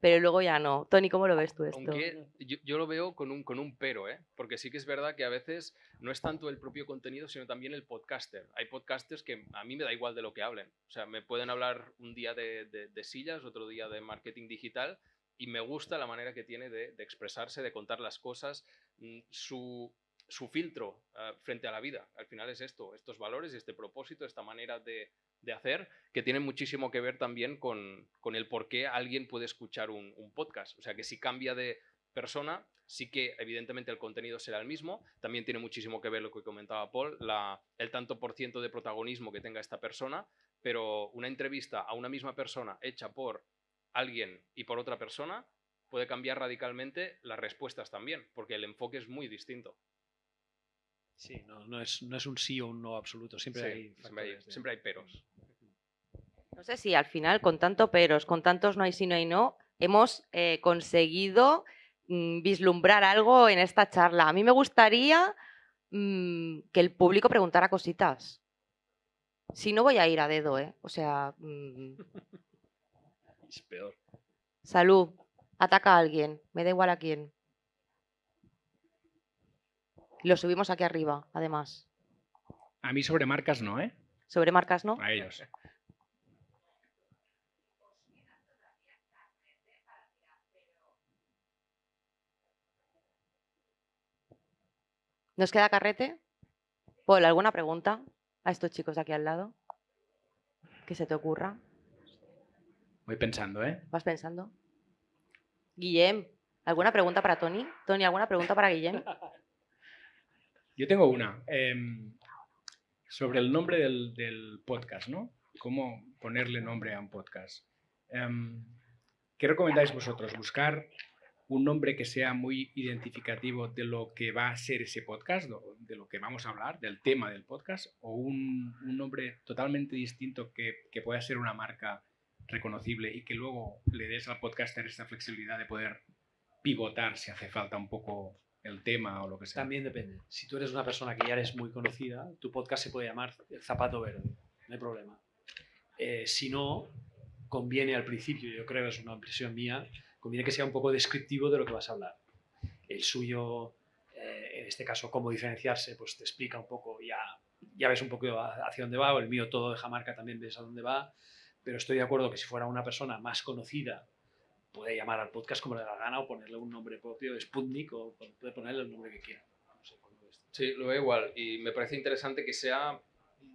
pero luego ya no. Tony, ¿cómo lo ves tú esto? Aunque yo, yo lo veo con un, con un pero, ¿eh? porque sí que es verdad que a veces no es tanto el propio contenido, sino también el podcaster. Hay podcasters que a mí me da igual de lo que hablen. O sea, me pueden hablar un día de, de- de sillas, otro día de marketing digital, y me gusta la manera que tiene de, expresarse, de contar las cosas, mm, su, su filtro ah, frente a la vida. Al final es esto, estos valores, este propósito, esta manera de, de hacer, que tienen muchísimo que ver también con, con el por qué alguien puede escuchar un, podcast. O sea, que si cambia de persona, sí que evidentemente el contenido será el mismo. También tiene muchísimo que ver lo que comentaba Paul, el tanto por ciento de protagonismo que tenga esta persona, pero una entrevista a una misma persona hecha por alguien y por otra persona puede cambiar radicalmente las respuestas también, porque el enfoque es muy distinto. Sí, no, no es, no es un sí o un no absoluto. Siempre Sí, hay siempre, hay, factores de- siempre hay peros. No sé si al final, con tanto peros, con tantos no hay sí, no hay no, hemos eh, conseguido mm, vislumbrar algo en esta charla. A mí me gustaría mm, que el público preguntara cositas. Si no voy a ir a dedo, ¿eh? O sea, mm, Es peor. salud, ataca a alguien, me da igual a quién. Lo subimos aquí arriba, además. A mí sobre marcas no, ¿eh? Sobre marcas, ¿no? A ellos. ¿Nos queda carrete? Paul, ¿alguna pregunta a estos chicos de aquí al lado? Que se te ocurra. Voy pensando, ¿eh? ¿Vas pensando? Guillem, ¿alguna pregunta para Tony? Tony, ¿alguna pregunta para Guillem? Yo tengo una. em, sobre el nombre del, del podcast, ¿no? ¿Cómo ponerle nombre a un podcast? Em, ¿Qué recomendáis vosotros? ¿Buscar un nombre que sea muy identificativo de lo que va a ser ese podcast, de lo que vamos a hablar, del tema del podcast? ¿O un, un nombre totalmente distinto que, que pueda ser una marca reconocible y que luego le des al podcaster esta flexibilidad de poder pivotar si hace falta un poco el tema o lo que sea? También depende. Si tú eres una persona que ya eres muy conocida, tu podcast se puede llamar El Zapato Verde. No hay problema. Eh, si no, conviene al principio, yo creo, es una impresión mía, conviene que sea un poco descriptivo de lo que vas a hablar. El suyo, eh, en este caso, cómo diferenciarse, pues te explica un poco, ya, ya ves un poco hacia dónde va, o el mío todo deja marca también ves a dónde va, pero estoy de acuerdo que si fuera una persona más conocida, puede llamar al podcast como le da la gana o ponerle un nombre propio, Sputnik, o puede ponerle el nombre que quiera. No sé. Sí, lo veo igual. Y me parece interesante que sea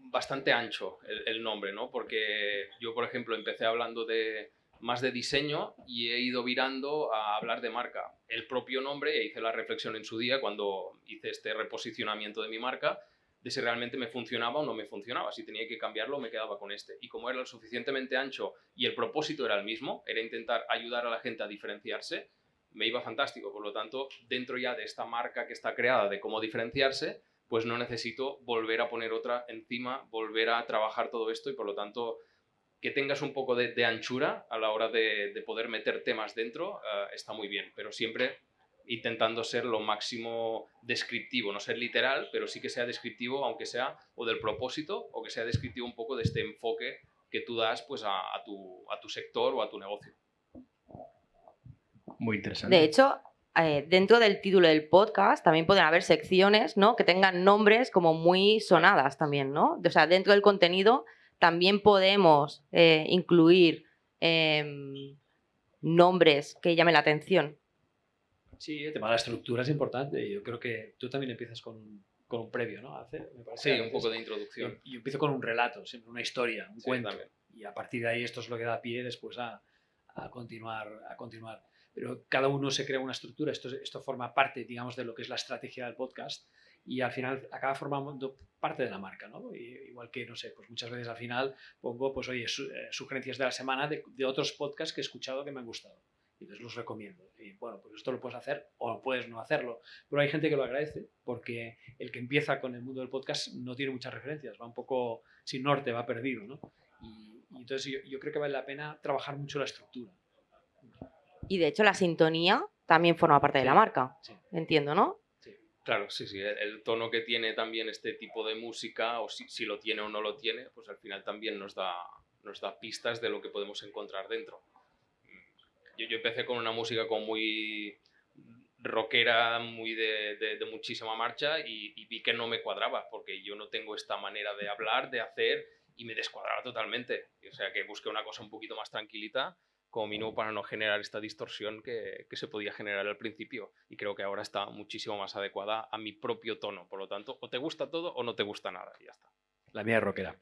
bastante ancho el, el nombre, ¿no? Porque yo, por ejemplo, empecé hablando de más de diseño y he ido virando a hablar de marca. El propio nombre, e hice la reflexión en su día cuando hice este reposicionamiento de mi marca, de si realmente me funcionaba o no me funcionaba. Si tenía que cambiarlo, me quedaba con este. Y como era lo suficientemente ancho y el propósito era el mismo, era intentar ayudar a la gente a diferenciarse, me iba fantástico. Por lo tanto, dentro ya de esta marca que está creada de cómo diferenciarse, pues no necesito volver a poner otra encima, volver a trabajar todo esto y por lo tanto que tengas un poco de, anchura a la hora de, de poder meter temas dentro eh, está muy bien, pero siempre intentando ser lo máximo descriptivo, no ser literal, pero sí que sea descriptivo, aunque sea o del propósito o que sea descriptivo un poco de este enfoque que tú das pues a, a tu, a tu sector o a tu negocio. Muy interesante. De hecho, eh, dentro del título del podcast también pueden haber secciones ¿no? que tengan nombres como muy sonadas también, ¿no? O sea, dentro del contenido también podemos eh, incluir em, nombres que llamen la atención. Sí, el tema de la estructura es importante. Yo creo que tú también empiezas con, con un previo, ¿no? Hacer, me parece, Sí, a un poco de introducción. Y, y empiezo con un relato, siempre una historia, un Sí, cuento. también. Y a partir de ahí esto es lo que da pie después a, a continuar, a continuar. Pero cada uno se crea una estructura, esto, esto forma parte, digamos, de lo que es la estrategia del podcast y al final acaba formando parte de la marca, ¿no? Igual que, no sé, pues muchas veces al final pongo, pues oye, su- eh, sugerencias de la semana de, de otros podcasts que he escuchado que me han gustado. Y entonces los recomiendo. Y bueno, pues esto lo puedes hacer o puedes no hacerlo. Pero hay gente que lo agradece porque el que empieza con el mundo del podcast no tiene muchas referencias, va un poco sin norte, va perdido, ¿no? Y, y entonces yo, yo creo que vale la pena trabajar mucho la estructura. Y de hecho la sintonía también forma parte de la marca, sí. entiendo, ¿no? Claro, sí, sí. El, el tono que tiene también este tipo de música, o si, si lo tiene o no lo tiene, pues al final también nos da, nos da pistas de lo que podemos encontrar dentro. Yo, yo empecé con una música como muy rockera, muy de, de- muchísima marcha y, y vi que no me cuadraba, porque yo no tengo esta manera de hablar, de hacer, y me descuadraba totalmente. O sea que busqué una cosa un poquito más tranquilita, como mínimo para no generar esta distorsión que, que se podía generar al principio. Y creo que ahora está muchísimo más adecuada a mi propio tono. Por lo tanto, o te gusta todo o no te gusta nada. Y ya está. La mía es rockera.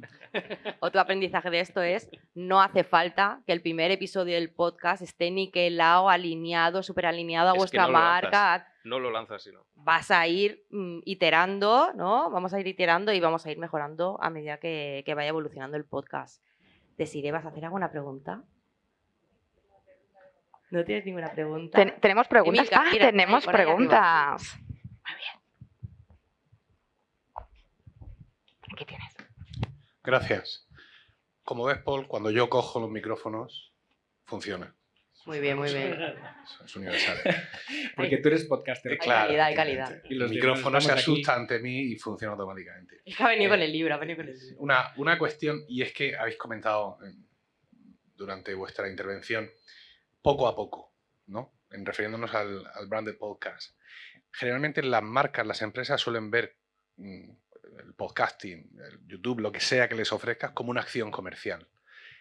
Otro aprendizaje de esto es, no hace falta que el primer episodio del podcast esté niquelado, alineado, súper alineado a Es vuestra no lo lanzas. marca. No lo lanzas sino. Vas a ir mm, iterando, ¿no? Vamos a ir iterando y vamos a ir mejorando a medida que, que vaya evolucionando el podcast. Desiree, ¿vas a hacer alguna pregunta? ¿No tienes ninguna pregunta? Ten- tenemos preguntas. Emilka, Ah, mira, tenemos preguntas. Muy bien. Aquí tienes. Gracias. Como ves, Paul, cuando yo cojo los micrófonos, funciona. Muy bien, muy bien. Es universal. Porque tú eres podcaster. Eh, Hay calidad, hay calidad. Y los el demás micrófono se estamos aquí. asusta ante mí y funciona automáticamente. Es que ha venido Eh, con el libro, ha venido con el libro. Una, una cuestión, y es que habéis comentado eh, durante vuestra intervención, poco a poco, ¿no? En refiriéndonos al, al branded podcast. Generalmente las marcas, las empresas suelen ver mm, el podcasting, el YouTube, lo que sea que les ofrezcas, como una acción comercial.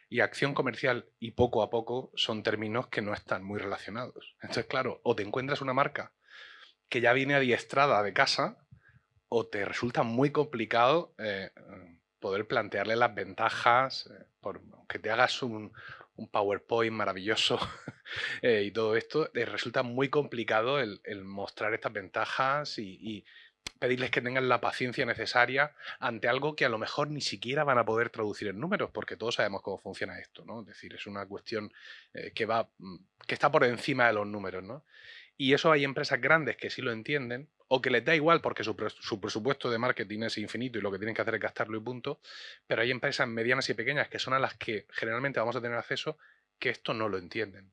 Y acción comercial y poco a poco son términos que no están muy relacionados. Entonces, claro, o te encuentras una marca que ya viene adiestrada de casa, o te resulta muy complicado eh, eh, poder plantearle las ventajas, eh, por, aunque te hagas un, PowerPoint maravilloso eh, y todo esto, te resulta muy complicado el, mostrar estas ventajas y pedirles que tengan la paciencia necesaria ante algo que a lo mejor ni siquiera van a poder traducir en números, porque todos sabemos cómo funciona esto, ¿no? Es decir, es una cuestión eh, que va, mm, que está por encima de los números, ¿no? Y eso hay empresas grandes que sí lo entienden, o que les da igual porque su, su presupuesto de marketing es infinito y lo que tienen que hacer es gastarlo y punto. Pero hay empresas medianas y pequeñas que son a las que generalmente vamos a tener acceso que esto no lo entienden.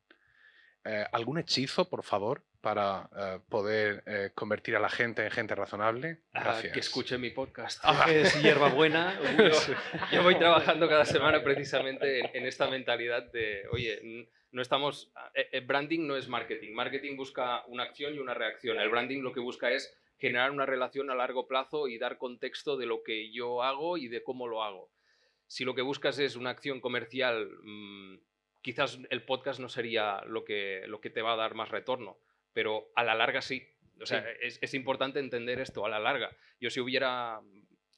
Eh, ¿Algún hechizo, por favor, para eh, poder eh, convertir a la gente en gente razonable? Ah, Gracias. que escuche mi podcast. Es hierbabuena. Yo, voy trabajando cada semana precisamente en, en esta mentalidad de, oye, no estamos, eh, branding no es marketing, marketing busca una acción y una reacción, el branding lo que busca es generar una relación a largo plazo y dar contexto de lo que yo hago y de cómo lo hago. Si lo que buscas es una acción comercial, mm, quizás el podcast no sería lo que, lo que te va a dar más retorno, pero a la larga sí. O sea, es, es importante entender esto a la larga. Yo si hubiera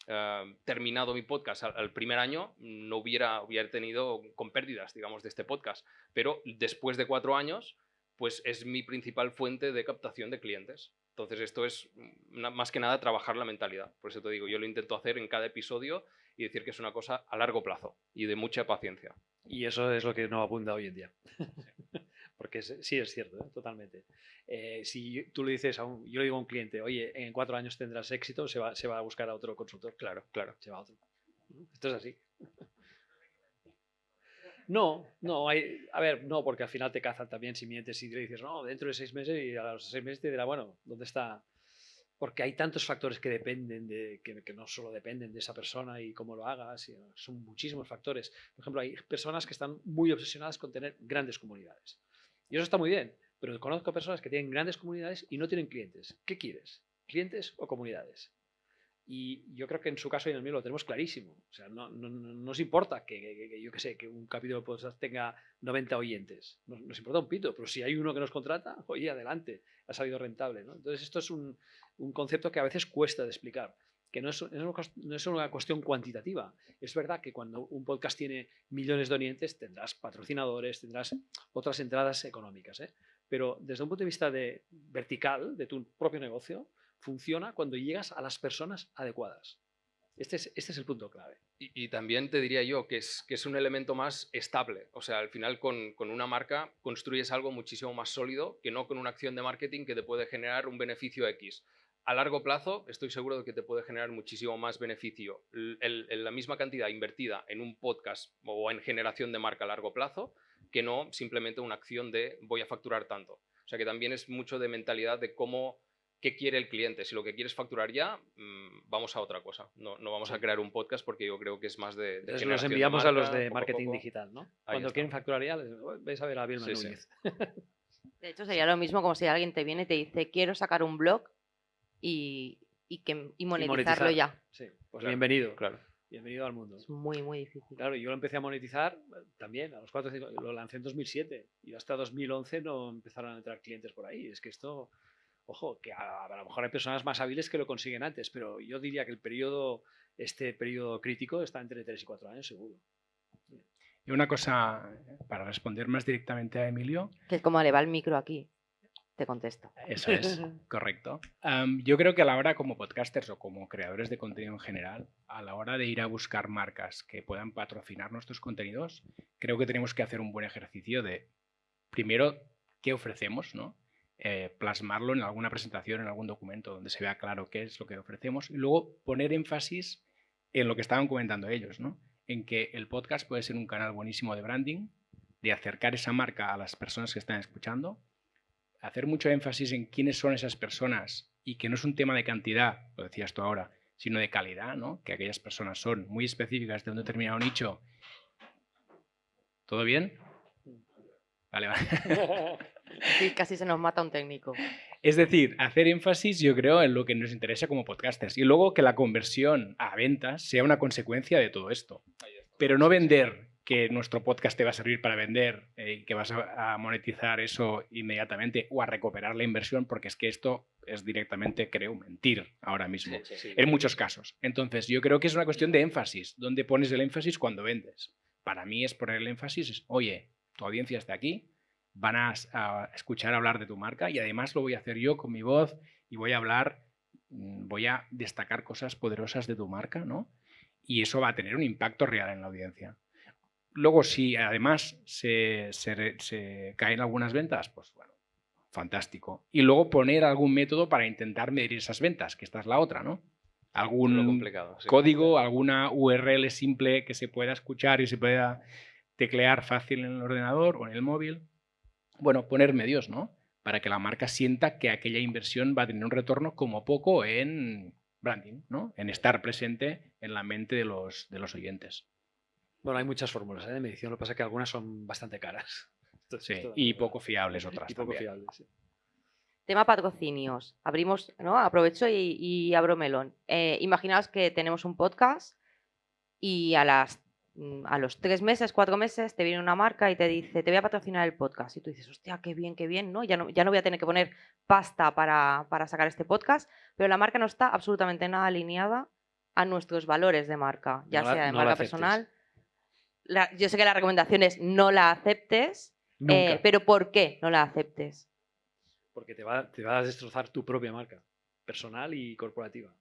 eh, terminado mi podcast al, al primer año, no hubiera, hubiera tenido con pérdidas, digamos, de este podcast. Pero después de cuatro años, pues es mi principal fuente de captación de clientes. Entonces esto es más que nada trabajar la mentalidad. Por eso te digo, yo lo intento hacer en cada episodio y decir que es una cosa a largo plazo y de mucha paciencia. Y eso es lo que no abunda hoy en día. Porque sí es cierto, ¿eh? totalmente. Eh, si tú le dices a un, yo le digo a un cliente, oye, en cuatro años tendrás éxito, se va, se va a buscar a otro consultor. Claro, claro, se va a otro. Esto es así. No, no, hay, a ver, no, porque al final te cazan también si mientes y le dices, no, dentro de seis meses y a los seis meses te dirá, bueno, ¿dónde está? Porque hay tantos factores que dependen de, que, que no solo dependen de esa persona y cómo lo hagas, son muchísimos factores. Por ejemplo, hay personas que están muy obsesionadas con tener grandes comunidades. Y eso está muy bien, pero conozco personas que tienen grandes comunidades y no tienen clientes. ¿Qué quieres? ¿Clientes o comunidades? Y yo creo que en su caso y en el mío lo tenemos clarísimo. O sea, no, no- no- no nos importa que, que- que- yo que sé, que un capítulo podcast tenga 90 oyentes. Nos, nos importa un pito, pero si hay uno que nos contrata, oye, adelante, ha salido rentable. ¿no? Entonces, esto es un, un concepto que a veces cuesta de explicar, que no es, es una no es una cuestión cuantitativa. Es verdad que cuando un podcast tiene millones de oyentes, tendrás patrocinadores, tendrás otras entradas económicas. ¿eh? Pero desde un punto de vista de vertical, de tu propio negocio, funciona cuando llegas a las personas adecuadas. Este es, este es el punto clave. Y, también te diría yo que es, que es un elemento más estable. O sea, al final con, con una marca construyes algo muchísimo más sólido que no con una acción de marketing que te puede generar un beneficio X. A largo plazo estoy seguro de que te puede generar muchísimo más beneficio el- el- la misma cantidad invertida en un podcast o en generación de marca a largo plazo que no simplemente una acción de voy a facturar tanto. O sea que también es mucho de mentalidad de cómo, qué quiere el cliente. Si lo que quieres facturar ya, mm, vamos a otra cosa. No, no vamos a crear un podcast porque yo creo que es más de... de Entonces los de enviamos a los de marketing poco. digital, ¿no? Ahí Cuando está. quieren facturar ya, les ves a ver a Vilma Sí. De hecho, sería lo mismo como si alguien te viene y te dice, quiero sacar un blog y, y, que, y monetizarlo monetizar. ya. Sí, pues Claro, bienvenido. Claro. Bienvenido al mundo. Es muy, muy difícil. Claro, yo lo empecé a monetizar eh, también a los 4 lo lancé en 2007 y hasta 2011 no empezaron a entrar clientes por ahí. Es que esto, ojo, que a, a lo mejor hay personas más hábiles que lo consiguen antes, pero yo diría que el periodo, este periodo crítico está entre 3 y 4 años seguro. Y una cosa, para responder más directamente a Emilio, Que es como le va el micro aquí. Te contesto. eso es correcto. Am, yo creo que a la hora, como podcasters o como creadores de contenido en general, a la hora de ir a buscar marcas que puedan patrocinar nuestros contenidos, creo que tenemos que hacer un buen ejercicio de, primero, qué ofrecemos, ¿no? Eh, plasmarlo en alguna presentación, en algún documento donde se vea claro qué es lo que ofrecemos y luego poner énfasis en lo que estaban comentando ellos, ¿no? En que el podcast puede ser un canal buenísimo de branding, de acercar esa marca a las personas que están escuchando, hacer mucho énfasis en quiénes son esas personas y que no es un tema de cantidad, lo decías tú ahora, sino de calidad, ¿no? Que aquellas personas son muy específicas de un determinado nicho. ¿Todo bien? Vale, vale. Sí, casi se nos mata un técnico. Es decir, hacer énfasis, yo creo, en lo que nos interesa como podcasters. Y luego que la conversión a ventas sea una consecuencia de todo esto. Pero no vender que nuestro podcast te va a servir para vender eh, y que vas a, a monetizar eso inmediatamente o a recuperar la inversión, porque es que esto es directamente, creo, mentir ahora mismo. En muchos casos. Entonces, yo creo que es una cuestión de énfasis. ¿Dónde pones el énfasis cuando vendes? Para mí es poner el énfasis, es, oye, tu audiencia está aquí, van a, escuchar hablar de tu marca y además lo voy a hacer yo con mi voz y voy a hablar, mm, voy a destacar cosas poderosas de tu marca, ¿no? Y eso va a tener un impacto real en la audiencia. Luego, si además se, se re- se caen algunas ventas, pues bueno, fantástico. Y luego poner algún método para intentar medir esas ventas, que esta es la otra, ¿no? Algún sí. código, alguna URL simple que se pueda escuchar y se pueda teclear fácil en el ordenador o en el móvil. Bueno, poner medios, ¿no? Para que la marca sienta que aquella inversión va a tener un retorno como poco en branding, ¿no? En estar presente en la mente de los, de los oyentes. Bueno, hay muchas fórmulas ¿eh? de medición, lo que pasa es que algunas son bastante caras. Sí, y poco fiables otras y poco también. fiables. sí. Tema patrocinios. Abrimos, ¿no? Aprovecho y, y abro melón. Eh, imaginaos que tenemos un podcast y a, las, a los tres meses, cuatro meses, te viene una marca y te dice, te voy a patrocinar el podcast. Y tú dices, hostia, qué bien, qué bien, ¿no? Ya no, ya no voy a tener que poner pasta para, para sacar este podcast, pero la marca no está absolutamente nada alineada a nuestros valores de marca, ya No sea de no marca personal. La- yo sé que la recomendación es no la aceptes, Nunca. eh, pero ¿por qué no la aceptes? Porque te va, te va a destrozar tu propia marca, personal y corporativa.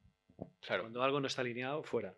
Claro. Cuando algo no está alineado, fuera.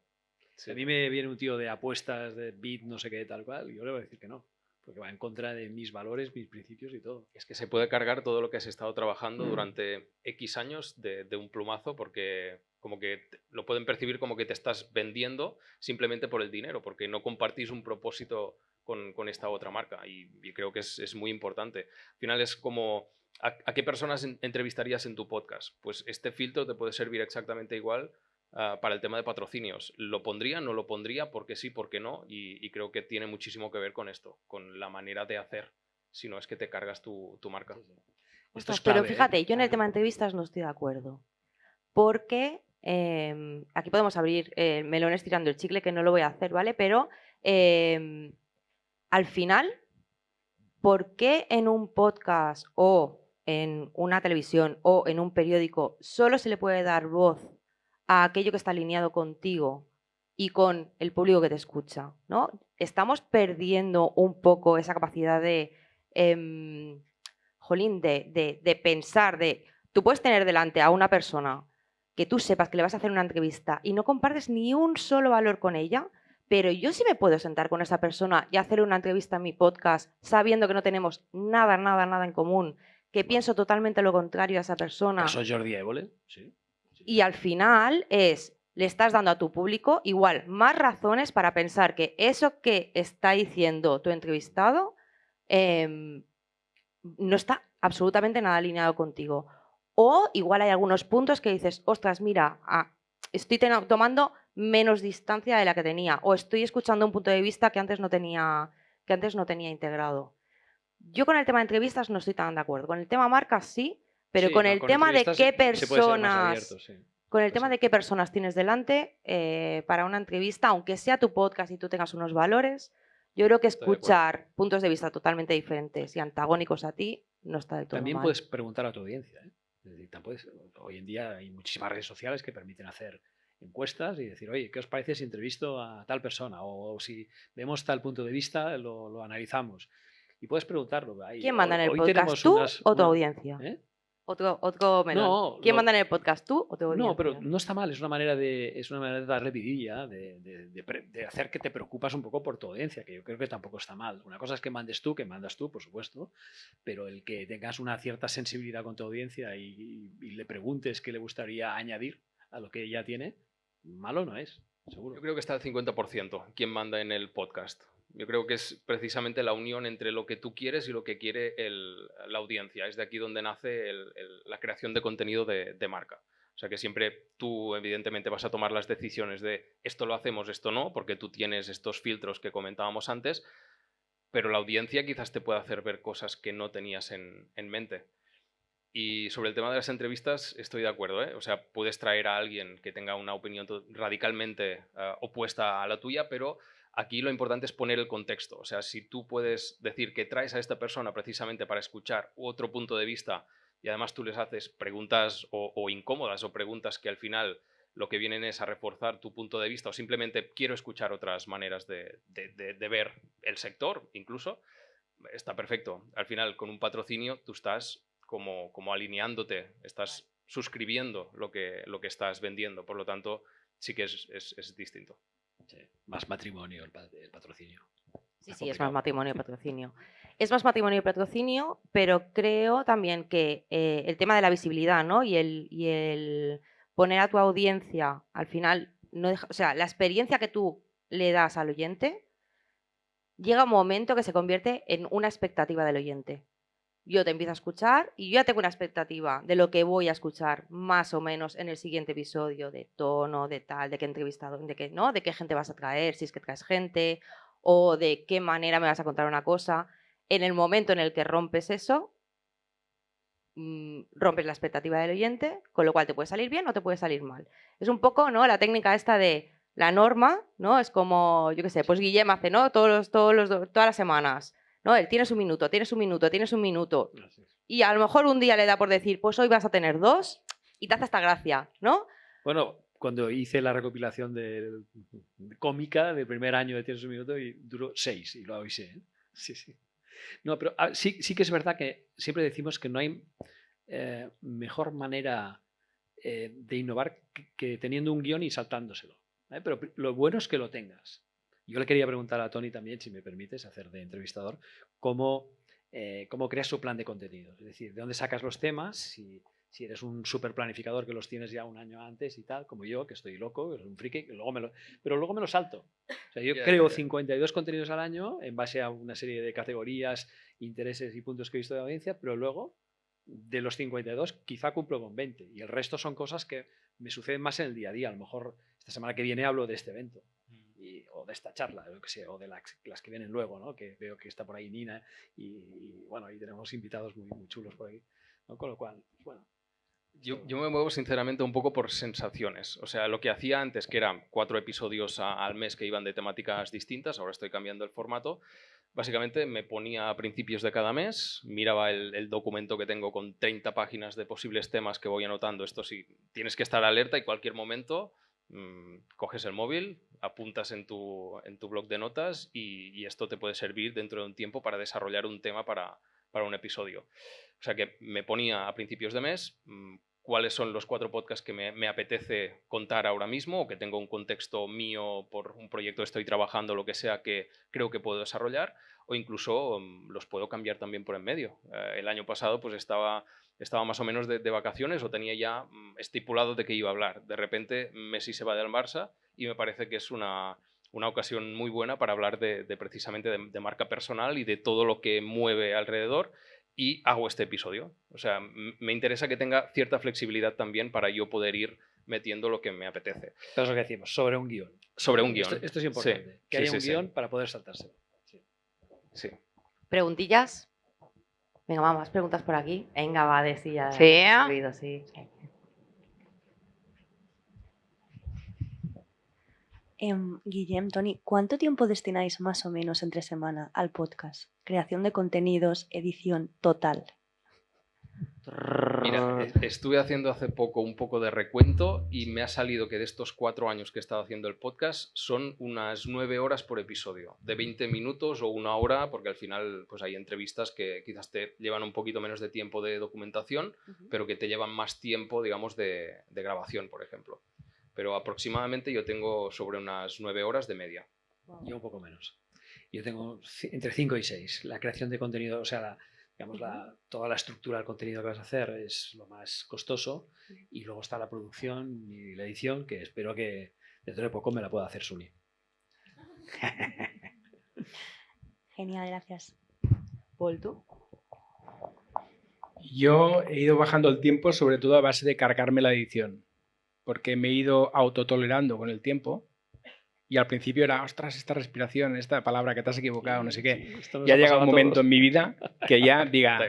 Si Sí. a mí me viene un tío de apuestas, de bit, no sé qué, tal cual, yo le voy a decir que no. Porque va en contra de mis valores, mis principios y todo. Es que se puede cargar todo lo que has estado trabajando durante X años de, de un plumazo porque como que lo pueden percibir como que te estás vendiendo simplemente por el dinero, porque no compartís un propósito con, con esta otra marca y, y creo que es, es muy importante. Al final es como, ¿a, a qué personas en- entrevistarías en tu podcast? Pues este filtro te puede servir exactamente igual ah, para el tema de patrocinios. ¿Lo pondría? ¿No lo pondría? ¿Por qué sí? ¿Por qué no? Y, y creo que tiene muchísimo que ver con esto, con la manera de hacer, si no es que te cargas tu, tu marca. Esto Ostras, es pero ¿eh? fíjate, yo en el tema de entrevistas no estoy de acuerdo. Porque em, aquí podemos abrir eh, melones tirando el chicle, que no lo voy a hacer, ¿vale? Pero em, al final, ¿por qué en un podcast o en una televisión o en un periódico solo se le puede dar voz a aquello que está alineado contigo y con el público que te escucha? ¿no? Estamos perdiendo un poco esa capacidad de, em, jolín, de, de- pensar, de... Tú puedes tener delante a una persona que tú sepas que le vas a hacer una entrevista y no compartes ni un solo valor con ella, pero yo sí me puedo sentar con esa persona y hacerle una entrevista en mi podcast sabiendo que no tenemos nada, nada, nada en común, que pienso totalmente lo contrario a esa persona. Caso Jordi Évole, sí. Y al final es, le estás dando a tu público igual más razones para pensar que eso que está diciendo tu entrevistado em, no está absolutamente nada alineado contigo. O igual hay algunos puntos que dices, ostras, mira, ah, estoy tomando menos distancia de la que tenía. O estoy escuchando un punto de vista que antes no tenía, que antes no tenía integrado. Yo con el tema de entrevistas no estoy tan de acuerdo. Con el tema marcas sí, pero Sí, con no, el tema de qué personas... abierto, sí. Con el Pues tema sí. de qué personas tienes delante eh, para una entrevista, aunque sea tu podcast y tú tengas unos valores, yo creo que de escuchar puntos de vista totalmente diferentes y antagónicos a ti no está del todo También mal. puedes preguntar a tu audiencia. ¿eh? Es decir, tampoco es- hoy en día hay muchísimas redes sociales que permiten hacer encuestas y decir, oye, ¿qué os parece si entrevisto a tal persona? O, si vemos tal punto de vista, lo, lo analizamos. Y puedes preguntarlo. ahí. ¿Quién manda en el podcast, tú unas- o tu una- audiencia? ¿Eh? Otro, otro melón. No, ¿Quién lo- manda en el podcast, tú o audiencia? No, pero no está mal, es una manera de, es una manera de darle vidilla, de, de- de pre- de hacer que te preocupas un poco por tu audiencia, que yo creo que tampoco está mal. Una cosa es que mandes tú, que mandas tú, por supuesto, pero el que tengas una cierta sensibilidad con tu audiencia y, y- y le preguntes qué le gustaría añadir a lo que ya tiene, malo no es, seguro. Yo creo que está al 50% quien manda en el podcast. Yo creo que es precisamente la unión entre lo que tú quieres y lo que quiere el- la audiencia. Es de aquí donde nace el- el- la creación de contenido de, de marca. O sea que siempre tú, evidentemente, vas a tomar las decisiones de esto lo hacemos, esto no, porque tú tienes estos filtros que comentábamos antes, pero la audiencia quizás te pueda hacer ver cosas que no tenías en, en mente. Y sobre el tema de las entrevistas estoy de acuerdo. ¿eh? O sea, puedes traer a alguien que tenga una opinión radicalmente eh, opuesta a la tuya, pero aquí lo importante es poner el contexto. O sea, si tú puedes decir que traes a esta persona precisamente para escuchar otro punto de vista y además tú les haces preguntas o, o incómodas o preguntas que al final lo que vienen es a reforzar tu punto de vista o simplemente quiero escuchar otras maneras de, de- de- de ver el sector incluso, está perfecto. Al final, con un patrocinio, tú estás como, como alineándote, estás suscribiendo lo que, lo que estás vendiendo. Por lo tanto, sí que es, es- es distinto. Sí, Más matrimonio el, pa- el patrocinio. Sí, sí, es más matrimonio y patrocinio. Es más matrimonio y patrocinio, pero creo también que eh, el tema de la visibilidad, ¿no? Y el, y el poner a tu audiencia, al final, no deja- o sea, la experiencia que tú le das al oyente, llega un momento que se convierte en una expectativa del oyente. Yo te empiezo a escuchar y yo ya tengo una expectativa de lo que voy a escuchar más o menos en el siguiente episodio, de tono, de tal, de qué entrevistado, de qué, ¿no? De qué gente vas a traer, si es que traes gente, o de qué manera me vas a contar una cosa. En el momento en el que rompes eso, mm, rompes la expectativa del oyente, con lo cual te puede salir bien o te puede salir mal. Es un poco, ¿no? La técnica esta de la norma, ¿no? Es como, yo qué sé, pues Guillem hace, ¿no? Todos los, todos los, todas las semanas, ¿no? Él tienes un minuto, tienes un minuto, tienes un minuto. Es. Y a lo mejor un día le da por decir, pues hoy vas a tener dos y te hace esta gracia, ¿no? Bueno, cuando hice la recopilación de, de cómica del primer año de Tienes un minuto y duró seis y lo avisé. ¿eh? Sí, sí. No, pero ah, sí, sí que es verdad que siempre decimos que no hay eh, mejor manera eh, de innovar que, que teniendo un guion y saltándoselo. ¿eh? Pero lo bueno es que lo tengas. Yo le quería preguntar a Tony también, si me permites, hacer de entrevistador, cómo, eh, cómo creas su plan de contenido. Es decir, de dónde sacas los temas, si, si eres un super planificador que los tienes ya un año antes y tal, como yo, que estoy loco, que soy un friki, luego me lo- pero luego me lo salto. O sea, yo Ya, creo ya. 52 contenidos al año en base a una serie de categorías, intereses y puntos que he visto de audiencia, pero luego de los 52 quizá cumplo con 20 y el resto son cosas que me suceden más en el día a día. A lo mejor esta semana que viene hablo de este evento de esta charla, yo que sé, o de las, las que vienen luego, ¿no? que veo que está por ahí Nina y, y, bueno, ahí tenemos invitados muy, muy chulos por aquí. ¿no? Con lo cual, pues bueno, Yo, yo me muevo sinceramente un poco por sensaciones. O sea, lo que hacía antes, que eran cuatro episodios a- al mes que iban de temáticas distintas, ahora estoy cambiando el formato. Básicamente me ponía a principios de cada mes, miraba el, el documento que tengo con 30 páginas de posibles temas que voy anotando. Esto sí, tienes que estar alerta y cualquier momento mm, coges el móvil, apuntas en tu, en tu blog de notas y, esto te puede servir dentro de un tiempo para desarrollar un tema para, para un episodio. O sea que me ponía a principios de mes mm, cuáles son los cuatro podcasts que me, me apetece contar ahora mismo o que tengo un contexto mío por un proyecto que estoy trabajando, lo que sea que creo que puedo desarrollar o incluso mm, los puedo cambiar también por en medio. Eh, el año pasado pues estaba, estaba más o menos de, de vacaciones o tenía ya mm, estipulado de qué iba a hablar. De repente Messi se va del Barça y me parece que es una, una ocasión muy buena para hablar de, de precisamente de, de marca personal y de todo lo que mueve alrededor y hago este episodio. O sea, me interesa que tenga cierta flexibilidad también para yo poder ir metiendo lo que me apetece. Pero es lo que decimos, sobre un guion. Sobre un guion. Esto, esto es importante. que sí, haya un sí. guion para poder saltárselo. Sí. ¿Preguntillas? Venga, va, más preguntas por aquí. Venga, va, de sí, ya Sí. subido, sí. Em, Guillem, Tony, ¿cuánto tiempo destináis más o menos entre semana al podcast? Creación de contenidos, edición total. Mira, e- estuve haciendo hace poco un poco de recuento y me ha salido que de estos cuatro años que he estado haciendo el podcast son unas nueve horas por episodio, de 20 minutos o una hora, porque al final pues hay entrevistas que quizás te llevan un poquito menos de tiempo de documentación, pero que te llevan más tiempo, digamos, de, de grabación, por ejemplo. Pero aproximadamente yo tengo sobre unas nueve horas de media. Yo un poco menos. Yo tengo entre 5 y 6. La creación de contenido, o sea, la- digamos, la- toda la estructura del contenido que vas a hacer es lo más costoso. Y luego está la producción y la edición, que espero que dentro de poco me la pueda hacer Suni. Genial, gracias. Paul, ¿tú? Yo he ido bajando el tiempo sobre todo a base de cargarme la edición, porque me he ido autotolerando con el tiempo y al principio era, ostras, esta respiración, esta palabra que te has equivocado, no sé qué. Esto Ya ha llegado un momento en mi vida que ya diga,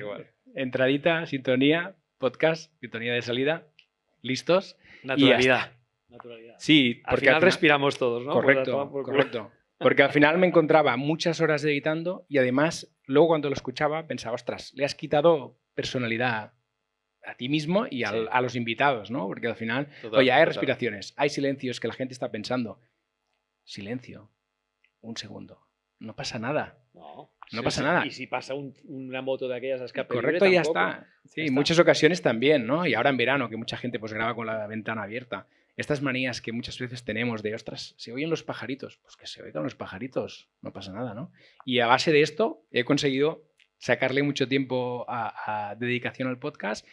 entradita, sintonía, podcast, sintonía de salida, listos. Naturalidad. Naturalidad. Sí, Al porque final al final- respiramos todos, ¿no? Correcto, por correcto. Porque al final me encontraba muchas horas editando y además, luego cuando lo escuchaba, pensaba, ostras, le has quitado personalidad a ti mismo y al- Sí. a los invitados, ¿no? Porque al final, Total, oye, hay total. respiraciones, hay silencios que la gente está pensando. Silencio, un segundo, no pasa nada. No, No Sí, pasa sí. nada. Y si pasa un- una moto de aquellas a escape libre, Correcto, ya está. Sí, en muchas ocasiones también, ¿no? Y ahora en verano, que mucha gente pues graba con la ventana abierta. Estas manías que muchas veces tenemos de, ostras, se oyen los pajaritos. Pues que se oigan los pajaritos, no pasa nada, ¿no? Y a base de esto he conseguido sacarle mucho tiempo a, a dedicación al podcast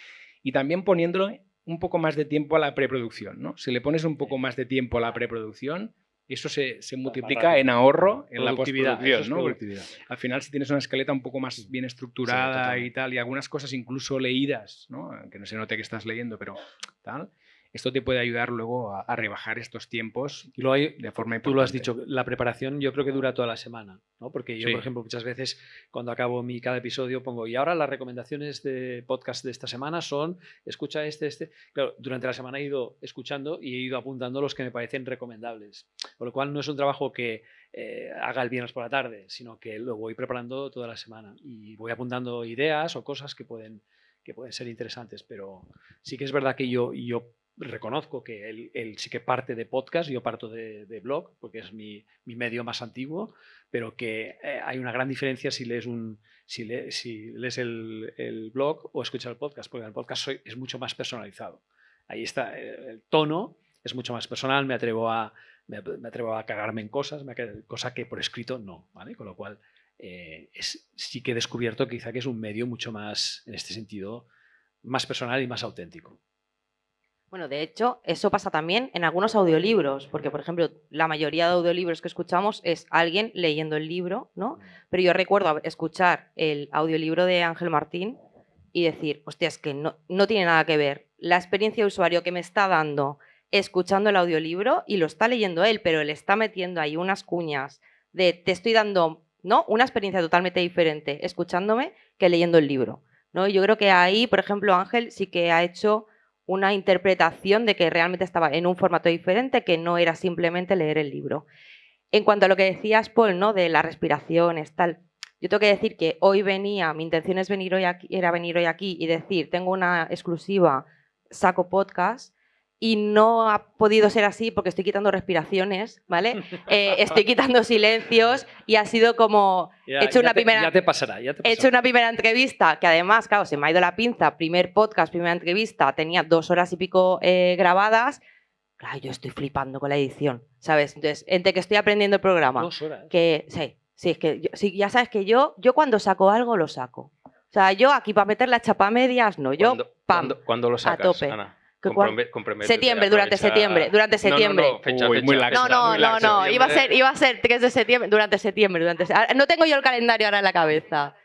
y también poniéndole un poco más de tiempo a la preproducción, ¿no? Si le pones un poco más de tiempo a la preproducción, eso se, se multiplica en ahorro en la Productividad, es ¿no? Productividad. al final si tienes una escaleta un poco más bien estructurada y tal, y algunas cosas incluso leídas, ¿no? que no se note que estás leyendo, pero tal, esto te puede ayudar luego a, a rebajar estos tiempos Y luego hay- de forma Tú lo has dicho, la preparación yo creo que dura toda la semana, ¿no? Porque yo, Sí. por ejemplo, muchas veces cuando acabo mi cada episodio pongo, y ahora las recomendaciones de podcast de esta semana son, escucha este, este. Claro, durante la semana he ido escuchando y he ido apuntando los que me parecen recomendables. Por lo cual no es un trabajo que eh, haga el viernes por la tarde, sino que lo voy preparando toda la semana y voy apuntando ideas o cosas que pueden, que pueden ser interesantes. Pero sí que es verdad que yo, yo reconozco que él, sí que parte de podcast, yo parto de, blog, porque es mi, medio más antiguo, pero que eh, hay una gran diferencia si lees, un, si le- el, blog o escuchas el podcast, porque el podcast es mucho más personalizado. Ahí está, eh, el tono es mucho más personal, me atrevo a, me, atrevo a cagarme en cosas, me cosa que por escrito no, ¿vale? Con lo cual eh, es, sí que he descubierto quizá que es un medio mucho más, en este sentido, más personal y más auténtico. Bueno, de hecho, eso pasa también en algunos audiolibros, porque, por ejemplo, la mayoría de audiolibros que escuchamos es alguien leyendo el libro, ¿no? Pero yo recuerdo escuchar el audiolibro de Ángel Martín y decir, hostia, es que no, no tiene nada que ver la experiencia de usuario que me está dando escuchando el audiolibro y lo está leyendo él, pero le está metiendo ahí unas cuñas de te estoy dando, ¿no? Una experiencia totalmente diferente escuchándome que leyendo el libro, ¿no? Yo creo que ahí, por ejemplo, Ángel sí que ha hecho una interpretación de que realmente estaba en un formato diferente, que no era simplemente leer el libro. En cuanto a lo que decías, Paul, ¿no? de las respiraciones, tal, yo tengo que decir que hoy venía, mi intención es venir hoy aquí, era venir hoy aquí y decir, tengo una exclusiva, saco podcast, y no ha podido ser así porque estoy quitando respiraciones, ¿vale? Eh, estoy quitando silencios y ha sido como... Ya, he hecho una te- primera... ya te pasará, ya te He hecho pasará. una primera entrevista que además, claro, se me ha ido la pinza. Primer podcast, primera entrevista, tenía dos horas y pico eh, grabadas. Claro, yo estoy flipando con la edición, ¿sabes? Entonces, entre que estoy aprendiendo el programa, Dos horas. que sí, sí, es que yo- sí, ya sabes que yo, yo cuando saco algo lo saco. O sea, yo aquí para meter la chapa a medias, no, yo ¿Cuándo, pam, cuándo- cuándo lo sacas, tope. Ana? Comprome- septiembre, durante septiembre, durante No, no, no, septiembre. fecha, Uy, fecha, muy fecha, laxa, No, no, muy no, laxa. no, iba a ser, septiembre. iba a ser 3 de septiembre, durante septiembre, durante se- ah, No tengo yo el calendario ahora en la cabeza.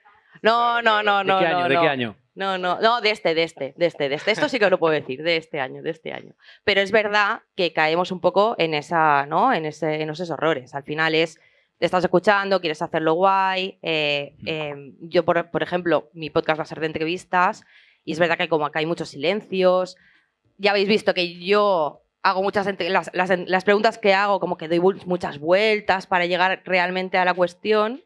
No, no, no, claro. ¿De no, qué no, año? ¿De no. qué año? No, no, no, de este, de este, de este, de este. Esto sí que os lo puedo decir, de este año, de este año. Pero es verdad que caemos un poco en esa, ¿no? En, ese, en esos errores. Al final es, te estás escuchando, quieres hacerlo guay. eh, eh, yo, por, por ejemplo, mi podcast va a ser de entrevistas y es verdad que como acá hay muchos silencios. Ya habéis visto que yo hago muchas las, las- preguntas que hago como que doy muchas vueltas para llegar realmente a la cuestión.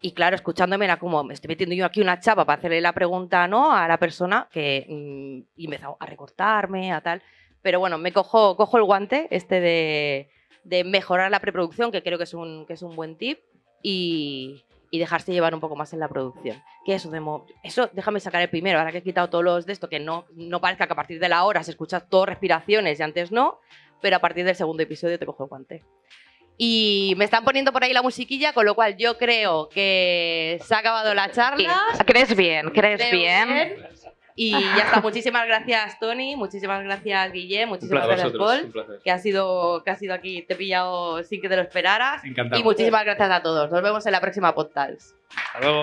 Y claro, escuchándome era como, me estoy metiendo yo aquí una chapa para hacerle la pregunta ¿no? a la persona que mm, empezó a recortarme, a tal. Pero bueno, me cojo, cojo el guante este de, de mejorar la preproducción, que creo que es un, que es un buen tip, y, y dejarse llevar un poco más en la producción. Que eso, de mo- eso déjame sacar el primero, ahora que he quitado todos los de esto, que no, no parezca que a partir de la hora se escucha todo respiraciones y antes no, pero a partir del segundo episodio te cojo el guante. Y me están poniendo por ahí la musiquilla, con lo cual yo creo que se ha acabado la charla. ¿Crees bien? ¿Crees Creo bien? Y ya está. Muchísimas gracias, Tony. Muchísimas gracias, Guillem. Muchísimas gracias, Paul. un placer. Que ha sido, que ha sido aquí, te he pillado sin que te lo esperaras. Encantado. Y muchísimas gracias a todos. Nos vemos en la próxima podcast. Hasta luego.